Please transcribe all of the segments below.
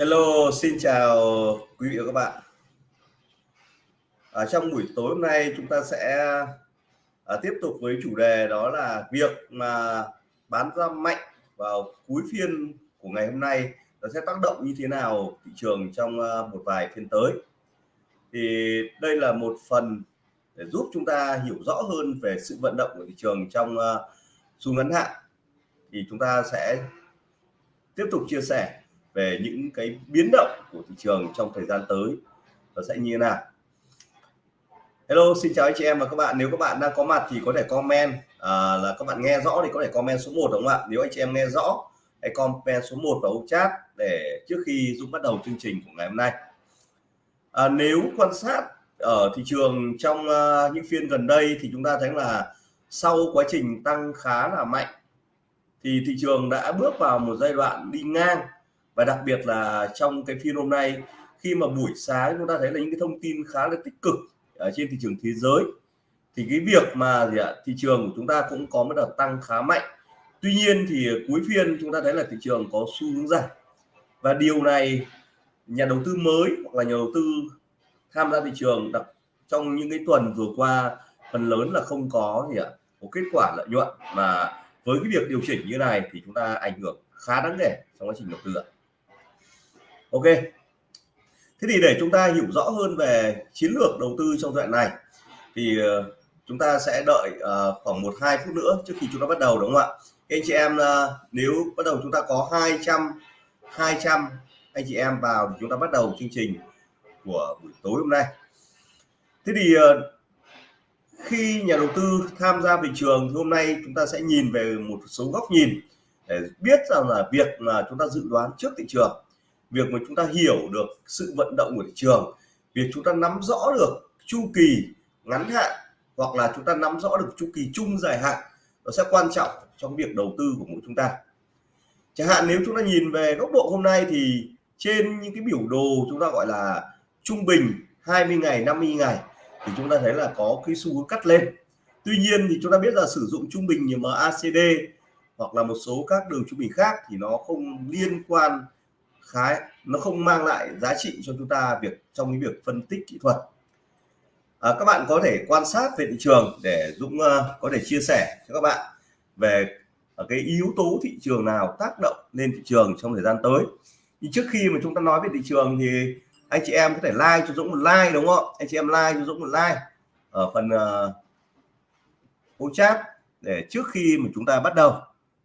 Hello, xin chào quý vị và các bạn. À, trong buổi tối hôm nay chúng ta sẽ à, tiếp tục với chủ đề đó là việc mà bán ra mạnh vào cuối phiên của ngày hôm nay nó sẽ tác động như thế nào thị trường trong à, một vài phiên tới. Thì đây là một phần để giúp chúng ta hiểu rõ hơn về sự vận động của thị trường trong à, xu ngắn hạn. Thì chúng ta sẽ tiếp tục chia sẻ về những cái biến động của thị trường trong thời gian tới nó sẽ như thế nào? Hello xin chào anh chị em và các bạn. Nếu các bạn đang có mặt thì có thể comment à, là các bạn nghe rõ thì có thể comment số 1 đúng không ạ? Nếu anh chị em nghe rõ hãy comment số 1 vào chat để trước khi Dũng bắt đầu chương trình của ngày hôm nay. À, nếu quan sát ở thị trường trong uh, những phiên gần đây thì chúng ta thấy là sau quá trình tăng khá là mạnh thì thị trường đã bước vào một giai đoạn đi ngang và đặc biệt là trong cái phiên hôm nay, khi mà buổi sáng chúng ta thấy là những cái thông tin khá là tích cực ở trên thị trường thế giới, thì cái việc mà gì ạ, thị trường của chúng ta cũng có một đợt tăng khá mạnh. Tuy nhiên thì cuối phiên chúng ta thấy là thị trường có xu hướng giảm. Và điều này nhà đầu tư mới hoặc là nhà đầu tư tham gia thị trường đặc trong những cái tuần vừa qua phần lớn là không có gì ạ có kết quả lợi nhuận. Mà với cái việc điều chỉnh như này thì chúng ta ảnh hưởng khá đáng kể trong quá trình đầu tư ạ ok. Thế thì để chúng ta hiểu rõ hơn về chiến lược đầu tư trong đoạn này thì ờ, chúng ta sẽ đợi uh, khoảng một hai phút nữa trước khi chúng ta bắt đầu đúng không ạ? Anh chị em uh, nếu bắt đầu chúng ta có 200 200 anh chị em vào thì chúng ta bắt đầu chương trình của buổi tối hôm nay. Thế thì uh, khi nhà đầu tư tham gia thị trường thì hôm nay chúng ta sẽ nhìn về một số góc nhìn để biết rằng là việc mà chúng ta dự đoán trước thị trường việc mà chúng ta hiểu được sự vận động của thị trường, việc chúng ta nắm rõ được chu kỳ ngắn hạn hoặc là chúng ta nắm rõ được chu kỳ chung dài hạn, nó sẽ quan trọng trong việc đầu tư của mỗi chúng ta. Chẳng hạn nếu chúng ta nhìn về góc độ hôm nay thì trên những cái biểu đồ chúng ta gọi là trung bình 20 ngày 50 ngày thì chúng ta thấy là có cái xu hướng cắt lên. Tuy nhiên thì chúng ta biết là sử dụng trung bình như MACD hoặc là một số các đường trung bình khác thì nó không liên quan khá nó không mang lại giá trị cho chúng ta việc trong cái việc phân tích kỹ thuật. À, các bạn có thể quan sát về thị trường để Dũng uh, có thể chia sẻ cho các bạn về ở cái yếu tố thị trường nào tác động lên thị trường trong thời gian tới. Thì trước khi mà chúng ta nói về thị trường thì anh chị em có thể like cho Dũng một like đúng không? Anh chị em like cho Dũng một like ở phần uh, ô chat để trước khi mà chúng ta bắt đầu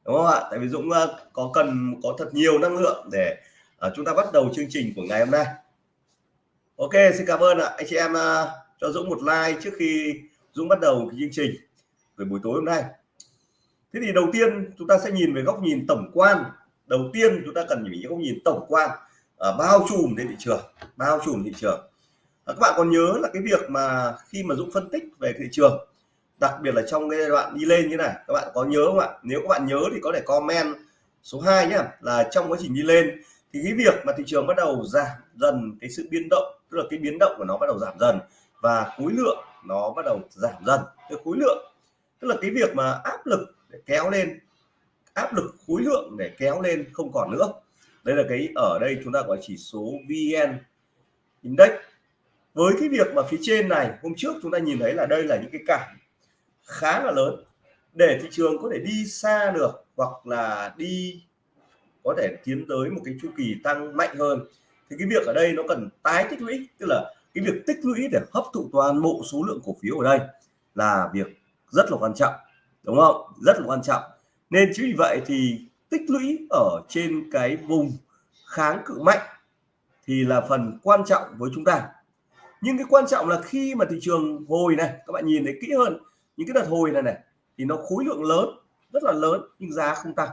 đúng không ạ? Tại vì Dũng uh, có cần có thật nhiều năng lượng để à, chúng ta bắt đầu chương trình của ngày hôm nay. Ok xin cảm ơn ạ. Anh chị em uh, cho Dũng một like trước khi Dũng bắt đầu cái chương trình về buổi tối hôm nay. Thế thì đầu tiên chúng ta sẽ nhìn về góc nhìn tổng quan. Đầu tiên chúng ta cần nhìn góc nhìn tổng quan uh, bao trùm đến thị trường bao trùm thị trường. Uh, các bạn còn nhớ là cái việc mà khi mà Dũng phân tích về thị trường đặc biệt là trong cái giai đoạn đi lên như này các bạn có nhớ không ạ? Nếu các bạn nhớ thì có thể comment số 2 nhé là trong quá trình đi lên thì cái việc mà thị trường bắt đầu giảm dần, cái sự biến động, tức là cái biến động của nó bắt đầu giảm dần và khối lượng nó bắt đầu giảm dần. Cái khối lượng, tức là cái việc mà áp lực để kéo lên, áp lực khối lượng để kéo lên không còn nữa. Đây là cái, ở đây chúng ta gọi chỉ số VN Index. Với cái việc mà phía trên này, hôm trước chúng ta nhìn thấy là đây là những cái cản khá là lớn. Để thị trường có thể đi xa được hoặc là đi có thể tiến tới một cái chu kỳ tăng mạnh hơn. Thì cái việc ở đây nó cần tái tích lũy, tức là cái việc tích lũy để hấp thụ toàn bộ số lượng cổ phiếu ở đây là việc rất là quan trọng, đúng không? Rất là quan trọng. Nên chính vì vậy thì tích lũy ở trên cái vùng kháng cự mạnh thì là phần quan trọng với chúng ta. Nhưng cái quan trọng là khi mà thị trường hồi này, các bạn nhìn thấy kỹ hơn, những cái đợt hồi này này, thì nó khối lượng lớn, rất là lớn nhưng giá không tăng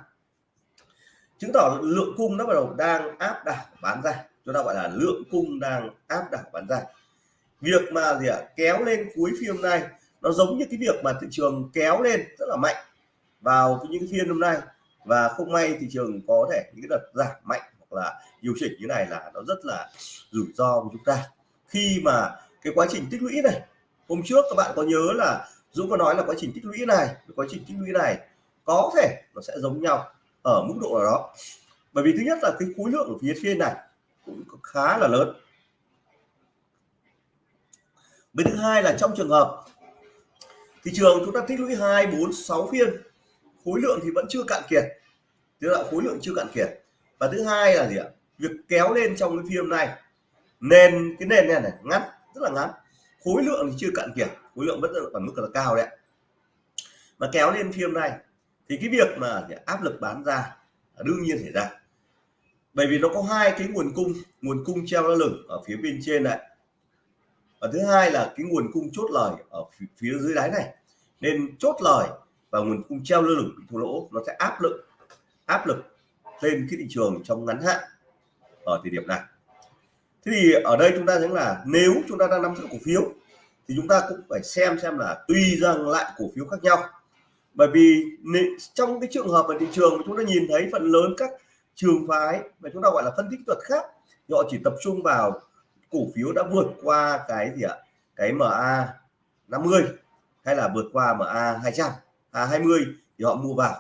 chứng tỏ lượng cung nó bắt đầu đang áp đảo bán ra. Chúng ta gọi là lượng cung đang áp đảo bán ra. Việc mà gì ạ? À, kéo lên cuối phiên hôm nay nó giống như cái việc mà thị trường kéo lên rất là mạnh vào những phiên hôm nay. Và không may thị trường có thể những cái đợt giảm mạnh hoặc là điều chỉnh như này là nó rất là rủi ro của chúng ta. Khi mà cái quá trình tích lũy này hôm trước các bạn có nhớ là Dũng có nói là quá trình tích lũy này quá trình tích lũy này có thể nó sẽ giống nhau ở mức độ nào đó. Bởi vì thứ nhất là cái khối lượng ở phía trên này cũng khá là lớn. Với thứ hai là trong trường hợp thị trường chúng ta tích lũy hai, bốn, sáu phiên, khối lượng thì vẫn chưa cạn kiệt. Tức là khối lượng chưa cạn kiệt. Và thứ hai là gì ạ? Việc kéo lên trong cái phiên này. Nền, cái nền này này, ngắn, rất là ngắn. Khối lượng thì chưa cạn kiệt. Khối lượng vẫn ở mức là cao đấy mà kéo lên phiên này thì cái việc mà áp lực bán ra đương nhiên xảy ra. Bởi vì nó có hai cái nguồn cung nguồn cung treo lơ lửng ở phía bên trên này. Và thứ hai là cái nguồn cung chốt lời ở phía dưới đáy này. Nên chốt lời và nguồn cung treo lơ lửng bị thua lỗ, nó sẽ áp lực áp lực lên cái thị trường trong ngắn hạn ở thời điểm này. Thế thì ở đây chúng ta thấy là nếu chúng ta đang nắm giữ cổ phiếu, thì chúng ta cũng phải xem xem là tùy rằng lại cổ phiếu khác nhau bởi vì trong cái trường hợp ở thị trường mà chúng ta nhìn thấy phần lớn các trường phái mà chúng ta gọi là phân tích thuật khác, thì họ chỉ tập trung vào cổ phiếu đã vượt qua cái gì ạ? Cái MA 50 hay là vượt qua MA 200 à 20 thì họ mua vào.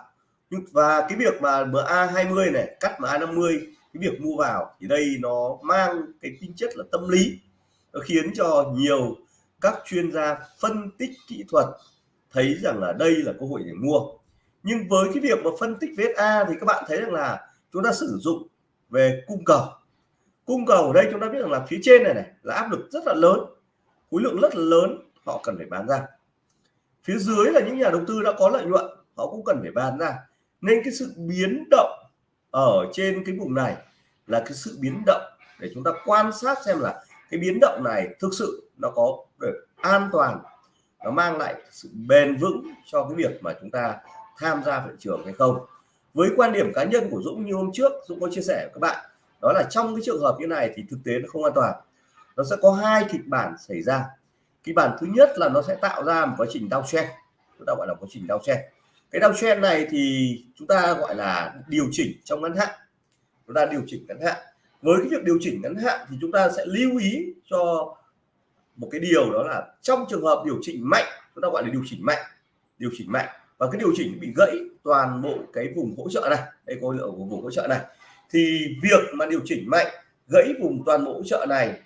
Nhưng và cái việc mà MA 20 này, cắt MA 50 cái việc mua vào thì đây nó mang cái tính chất là tâm lý. Nó khiến cho nhiều các chuyên gia phân tích kỹ thuật thấy rằng là đây là cơ hội để mua. Nhưng với cái việc mà phân tích VSA thì các bạn thấy rằng là chúng ta sử dụng về cung cầu. Cung cầu ở đây chúng ta biết rằng là phía trên này này là áp lực rất là lớn, khối lượng rất là lớn, họ cần phải bán ra. Phía dưới là những nhà đầu tư đã có lợi nhuận, họ cũng cần phải bán ra. Nên cái sự biến động ở trên cái vùng này là cái sự biến động để chúng ta quan sát xem là cái biến động này thực sự nó có được an toàn nó mang lại sự bền vững cho cái việc mà chúng ta tham gia thị trường hay không. Với quan điểm cá nhân của Dũng như hôm trước, Dũng có chia sẻ với các bạn, đó là trong cái trường hợp như này thì thực tế nó không an toàn. Nó sẽ có hai kịch bản xảy ra. Kịch bản thứ nhất là nó sẽ tạo ra một quá trình đau downtrend. Chúng ta gọi là quá trình đau downtrend. Cái đau downtrend này thì chúng ta gọi là điều chỉnh trong ngắn hạn. Chúng ta điều chỉnh ngắn hạn. Với cái việc điều chỉnh ngắn hạn thì chúng ta sẽ lưu ý cho một cái điều đó là trong trường hợp điều chỉnh mạnh, chúng ta gọi là điều chỉnh mạnh, điều chỉnh mạnh. Và cái điều chỉnh bị gãy toàn bộ cái vùng hỗ trợ này, đây có lượng của vùng hỗ trợ này. Thì việc mà điều chỉnh mạnh, gãy vùng toàn bộ hỗ trợ này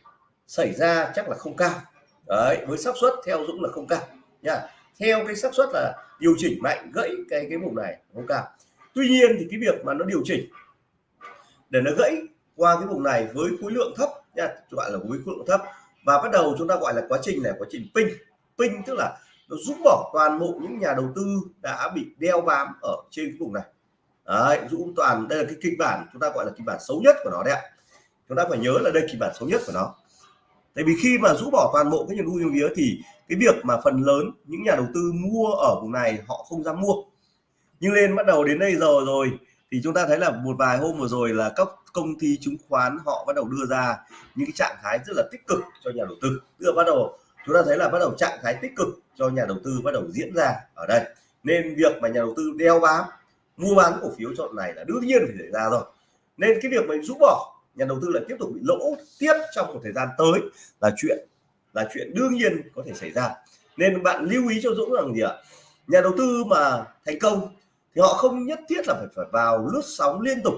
xảy ra chắc là không cao. Đấy, với xác suất theo Dũng là không cao, nha. Theo cái xác suất là điều chỉnh mạnh, gãy cái cái vùng này không cao. Tuy nhiên thì cái việc mà nó điều chỉnh, để nó gãy qua cái vùng này với khối lượng thấp, nha gọi là với khối lượng thấp và bắt đầu chúng ta gọi là quá trình này quá trình pin pin tức là nó rút bỏ toàn bộ những nhà đầu tư đã bị đeo bám ở trên cái vùng này. Đấy, rũ toàn, đây là cái kịch bản chúng ta gọi là kịch bản xấu nhất của nó đấy ạ. Chúng ta phải nhớ là đây kịch bản xấu nhất của nó. Tại vì khi mà rũ bỏ toàn bộ cái nhà đầu tư vía thì cái việc mà phần lớn những nhà đầu tư mua ở vùng này họ không dám mua. Nhưng lên bắt đầu đến đây giờ rồi thì chúng ta thấy là một vài hôm vừa rồi là các công ty chứng khoán họ bắt đầu đưa ra những cái trạng thái rất là tích cực cho nhà đầu tư. Tức là bắt đầu, chúng ta thấy là bắt đầu trạng thái tích cực cho nhà đầu tư bắt đầu diễn ra ở đây. Nên việc mà nhà đầu tư đeo bám, mua bán cổ phiếu chọn này là đương nhiên phải xảy ra rồi. Nên cái việc mình rút bỏ, nhà đầu tư là tiếp tục bị lỗ tiếp trong một thời gian tới là chuyện là chuyện đương nhiên có thể xảy ra. Nên bạn lưu ý cho Dũng rằng gì ạ? Nhà đầu tư mà thành công thì họ không nhất thiết là phải phải vào lướt sóng liên tục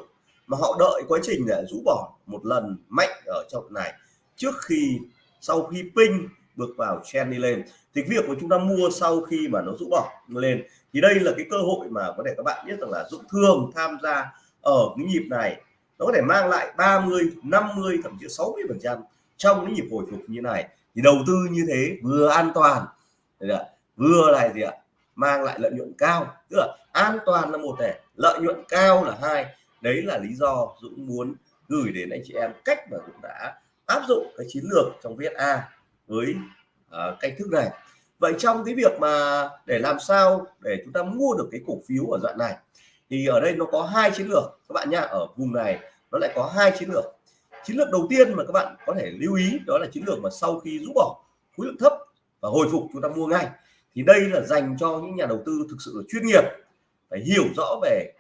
mà họ đợi quá trình để rũ bỏ một lần mạnh ở trong này. Trước khi, sau khi pin bước vào trend đi lên thì việc của chúng ta mua sau khi mà nó rũ bỏ lên, thì đây là cái cơ hội mà có thể các bạn biết rằng là Dũng thường tham gia ở cái nhịp này. Nó có thể mang lại 30 50 thậm chí 60 phần trăm trong cái nhịp hồi phục như này. Thì đầu tư như thế vừa an toàn vừa lại gì ạ? Mang lại lợi nhuận cao. Tức là an toàn là một này, lợi nhuận cao là hai đấy là lý do Dũng muốn gửi đến anh chị em cách mà Dũng đã áp dụng cái chiến lược trong VSA với uh, cách thức này. Vậy trong cái việc mà để làm sao để chúng ta mua được cái cổ phiếu ở đoạn này thì ở đây nó có hai chiến lược các bạn nhá. Ở vùng này nó lại có hai chiến lược. Chiến lược đầu tiên mà các bạn có thể lưu ý đó là chiến lược mà sau khi rút bỏ khối lượng thấp và hồi phục chúng ta mua ngay thì đây là dành cho những nhà đầu tư thực sự là chuyên nghiệp phải hiểu rõ về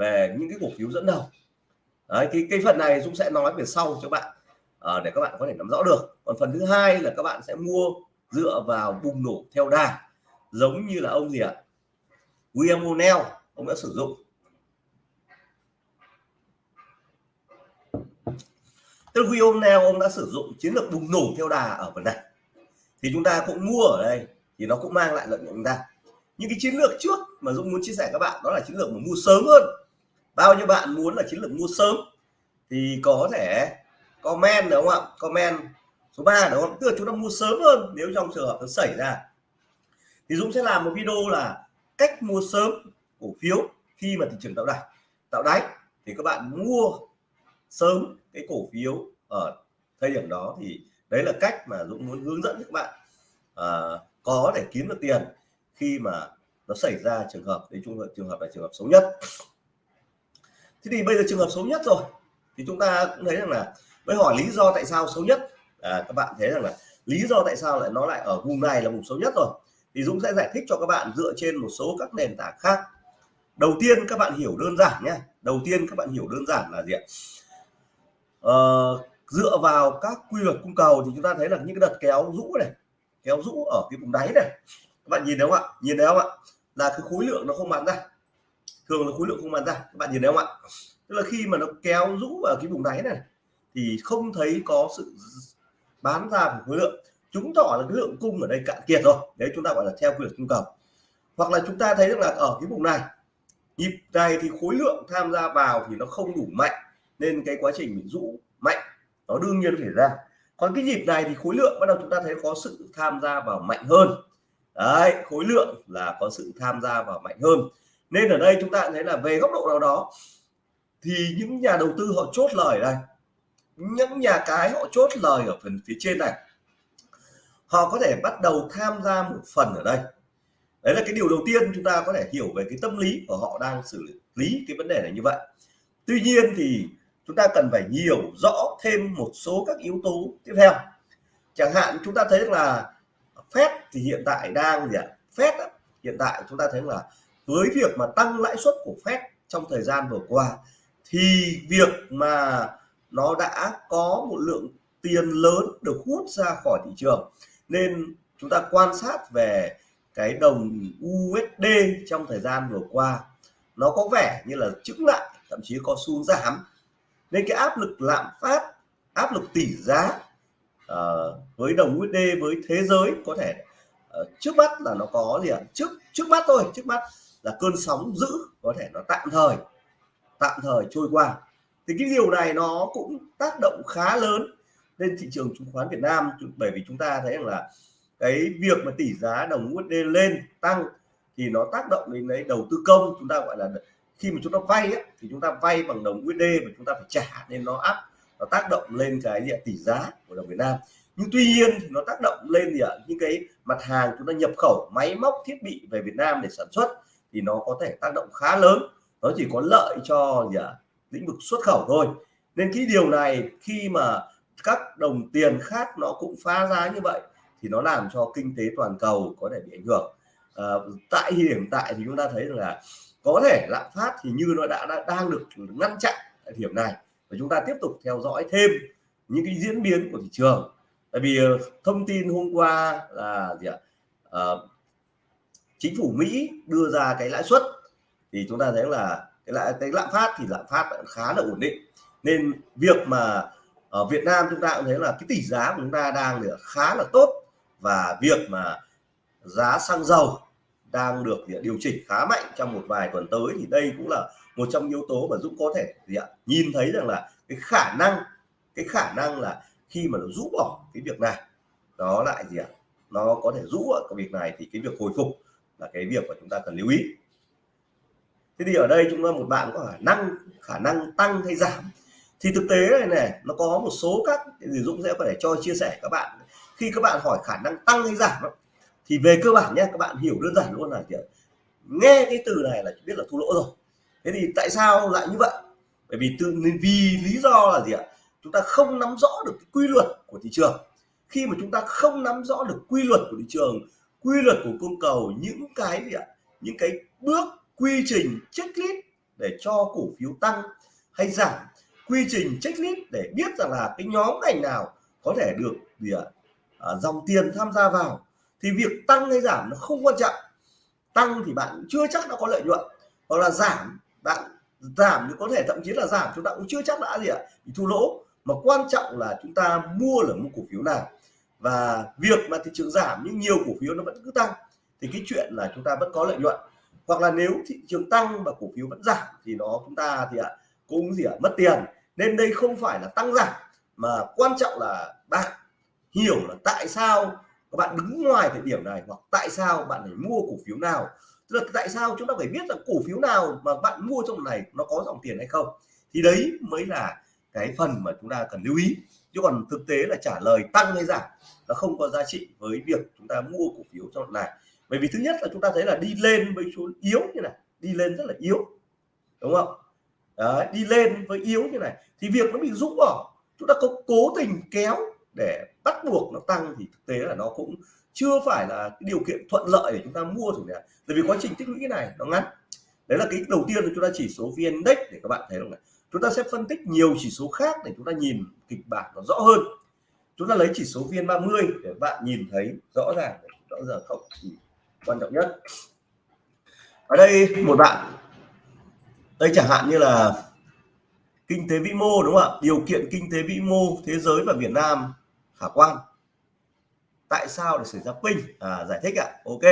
về những cái cổ phiếu dẫn đầu. Đấy, cái cái phần này Dũng sẽ nói về sau cho bạn à, để các bạn có thể nắm rõ được. Còn phần thứ hai là các bạn sẽ mua dựa vào bùng nổ theo đà giống như là ông gì ạ? William O'Neill ông đã sử dụng. Tức là O'Neill ông đã sử dụng chiến lược bùng nổ theo đà ở phần này. Thì chúng ta cũng mua ở đây thì nó cũng mang lại lợi nhuận chúng ta. Những cái chiến lược trước mà Dũng muốn chia sẻ các bạn đó là chiến lược mà mua sớm hơn bao nhiêu bạn muốn là chiến lược mua sớm thì có thể comment đúng không ạ? Comment số 3 đúng không? Tức là chúng ta mua sớm hơn nếu trong trường hợp nó xảy ra. Thì Dũng sẽ làm một video là cách mua sớm cổ phiếu khi mà thị trường tạo đáy tạo đáy. Thì các bạn mua sớm cái cổ phiếu ở thời điểm đó thì đấy là cách mà Dũng muốn hướng dẫn các bạn à, có thể kiếm được tiền khi mà nó xảy ra trường hợp đấy trường hợp trường hợp là trường hợp xấu nhất thế thì bây giờ trường hợp xấu nhất rồi. Thì chúng ta cũng thấy rằng là với hỏi lý do tại sao xấu nhất. À, các bạn thấy rằng là lý do tại sao lại nó lại ở vùng này là vùng xấu nhất rồi. Thì Dũng sẽ giải thích cho các bạn dựa trên một số các nền tảng khác. Đầu tiên các bạn hiểu đơn giản nhé. Đầu tiên các bạn hiểu đơn giản là gì ạ? Ờ, dựa vào các quy luật cung cầu thì chúng ta thấy là những cái đợt kéo rũ này kéo rũ ở cái vùng đáy này. Các bạn nhìn thấy không ạ? Nhìn thấy không ạ? Là cái khối lượng nó không bán ra thường là khối lượng không bán ra, các bạn nhìn thấy không ạ? Tức là khi mà nó kéo rũ ở cái vùng đáy này, thì không thấy có sự bán ra của khối lượng. Chứng tỏ là cái lượng cung ở đây cạn kiệt rồi. Đấy, chúng ta gọi là theo quy luật cung cầu. Hoặc là chúng ta thấy rằng là ở cái vùng này, nhịp này thì khối lượng tham gia vào thì nó không đủ mạnh, nên cái quá trình mình rũ mạnh, nó đương nhiên phải ra. Còn cái nhịp này thì khối lượng bắt đầu chúng ta thấy có sự tham gia vào mạnh hơn. Đấy, khối lượng là có sự tham gia vào mạnh hơn nên ở đây chúng ta thấy là về góc độ nào đó, thì những nhà đầu tư họ chốt lời đây. Những nhà cái họ chốt lời ở phần phía trên này. Họ có thể bắt đầu tham gia một phần ở đây. Đấy là cái điều đầu tiên chúng ta có thể hiểu về cái tâm lý của họ đang xử lý cái vấn đề này như vậy. Tuy nhiên thì chúng ta cần phải hiểu rõ thêm một số các yếu tố tiếp theo. Chẳng hạn chúng ta thấy là Fed thì hiện tại đang gì ạ? Fed hiện tại chúng ta thấy là với việc mà tăng lãi suất của Fed trong thời gian vừa qua thì việc mà nó đã có một lượng tiền lớn được hút ra khỏi thị trường. Nên chúng ta quan sát về cái đồng USD trong thời gian vừa qua nó có vẻ như là chứng lại thậm chí có xu giảm. Nên cái áp lực lạm phát áp lực tỷ giá uh, với đồng USD với thế giới có thể uh, trước mắt là nó có gì ạ? Trước trước mắt thôi trước mắt là cơn sóng dữ có thể nó tạm thời tạm thời trôi qua. Thì cái điều này nó cũng tác động khá lớn lên thị trường chứng khoán Việt Nam bởi vì chúng ta thấy rằng là cái việc mà tỷ giá đồng USD lên tăng thì nó tác động đến lấy đầu tư công. Chúng ta gọi là khi mà chúng ta vay ấy, thì chúng ta vay bằng đồng USD và chúng ta phải trả nên nó áp nó tác động lên cái gì tỷ giá của đồng Việt Nam. Nhưng tuy nhiên thì nó tác động lên gì ạ? Những cái mặt hàng chúng ta nhập khẩu máy móc thiết bị về Việt Nam để sản xuất thì nó có thể tác động khá lớn nó chỉ có lợi cho gì à, lĩnh vực xuất khẩu thôi. Nên cái điều này khi mà các đồng tiền khác nó cũng phá giá như vậy thì nó làm cho kinh tế toàn cầu có thể bị ảnh hưởng. À, tại hiện tại thì chúng ta thấy là có thể lạm phát thì như nó đã, đã đang được ngăn chặn tại điểm này. Và chúng ta tiếp tục theo dõi thêm những cái diễn biến của thị trường. Tại vì ờ, thông tin hôm qua là gì ạ? À, chính phủ Mỹ đưa ra cái lãi suất, thì chúng ta thấy là cái lãi, cái lạm phát thì lạm phát khá là ổn định. Nên việc mà ở Việt Nam chúng ta cũng thấy là cái tỷ giá của chúng ta đang được khá là tốt và việc mà giá xăng dầu đang được điều chỉnh khá mạnh trong một vài tuần tới, thì đây cũng là một trong yếu tố mà Dũng có thể gì ạ, nhìn thấy rằng là cái khả năng, cái khả năng là khi mà nó rũ bỏ cái việc này đó lại gì ạ, nó có thể rũ ở cái việc này thì cái việc hồi phục là cái việc mà chúng ta cần lưu ý. Thế thì ở đây chúng ta một bạn có khả năng khả năng tăng hay giảm. Thì thực tế này này nó có một số các thì Dũng sẽ có thể cho chia sẻ các bạn. Khi các bạn hỏi khả năng tăng hay giảm thì về cơ bản nhé, các bạn hiểu đơn giản luôn là gì nghe cái từ này là biết là thua lỗ rồi. Thế thì tại sao lại như vậy? Bởi vì từ vì lý do là gì ạ? Chúng ta không nắm rõ được cái quy luật của thị trường. Khi mà chúng ta không nắm rõ được quy luật của thị trường quy luật của cung cầu những cái gì ạ? Những cái bước quy trình checklist để cho cổ phiếu tăng hay giảm. Quy trình checklist để biết rằng là cái nhóm ngành nào có thể được gì ạ? À, dòng tiền tham gia vào. Thì việc tăng hay giảm nó không quan trọng. Tăng thì bạn chưa chắc đã có lợi nhuận hoặc là giảm bạn giảm thì có thể thậm chí là giảm chúng ta cũng chưa chắc đã gì ạ? Thu lỗ. Mà quan trọng là chúng ta mua là mua cổ phiếu nào và việc mà thị trường giảm nhưng nhiều cổ phiếu nó vẫn cứ tăng, thì cái chuyện là chúng ta vẫn có lợi nhuận. Hoặc là nếu thị trường tăng mà cổ phiếu vẫn giảm thì nó chúng ta thì ạ, cũng gì ạ, mất tiền. Nên đây không phải là tăng giảm, mà quan trọng là bạn hiểu là tại sao các bạn đứng ngoài thời điểm này hoặc tại sao bạn phải mua cổ phiếu nào. Tức là tại sao chúng ta phải biết là cổ phiếu nào mà bạn mua trong này nó có dòng tiền hay không. Thì đấy mới là cái phần mà chúng ta cần lưu ý chứ còn thực tế là trả lời tăng hay giảm nó không có giá trị với việc chúng ta mua cổ phiếu trong này. Bởi vì thứ nhất là chúng ta thấy là đi lên với số yếu như này đi lên rất là yếu đúng không? Đấy, đi lên với yếu như này thì việc nó bị rũ bỏ chúng ta có cố tình kéo để bắt buộc nó tăng thì thực tế là nó cũng chưa phải là cái điều kiện thuận lợi để chúng ta mua rồi này bởi vì quá trình tích lũy này nó ngắn. Đấy là cái đầu tiên là chúng ta chỉ số vn index để các bạn thấy không này chúng ta sẽ phân tích nhiều chỉ số khác để chúng ta nhìn kịch bản nó rõ hơn. Chúng ta lấy chỉ số viên 30 để bạn nhìn thấy rõ ràng rõ ràng không? Thì quan trọng nhất. Ở đây một bạn. Đây chẳng hạn như là kinh tế vĩ mô đúng không ạ? Điều kiện kinh tế vĩ mô thế giới và Việt Nam khả quan. Tại sao để xảy ra pin à, giải thích ạ. À? ok.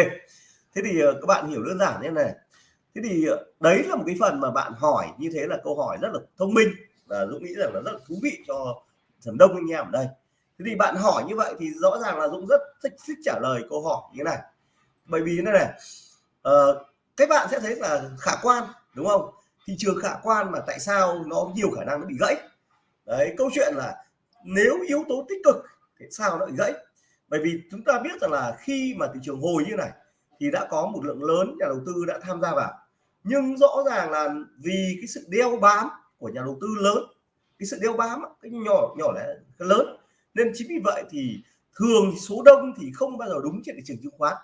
Thế thì ờ, các bạn hiểu đơn giản như này thế thì ờ, đấy là một cái phần mà bạn hỏi như thế là câu hỏi rất là thông minh và Dũng nghĩ rằng là rất là thú vị cho phần đông anh em ở đây. Thế thì bạn hỏi như vậy thì rõ ràng là Dũng rất thích, thích trả lời câu hỏi như thế này. Bởi vì thế này uh, ờ, các bạn sẽ thấy là khả quan đúng không? Thị trường khả quan mà tại sao nó nhiều khả năng nó bị gãy? Đấy câu chuyện là nếu yếu tố tích cực thì sao nó bị gãy? Bởi vì chúng ta biết rằng là khi mà thị trường hồi như này thì đã có một lượng lớn nhà đầu tư đã tham gia vào. Nhưng rõ ràng là vì cái sự đeo bám của nhà đầu tư lớn, cái sự đeo bám cái nhỏ nhỏ là cái lớn, nên chính vì vậy thì thường số đông thì không bao giờ đúng trên thị trường chứng khoán.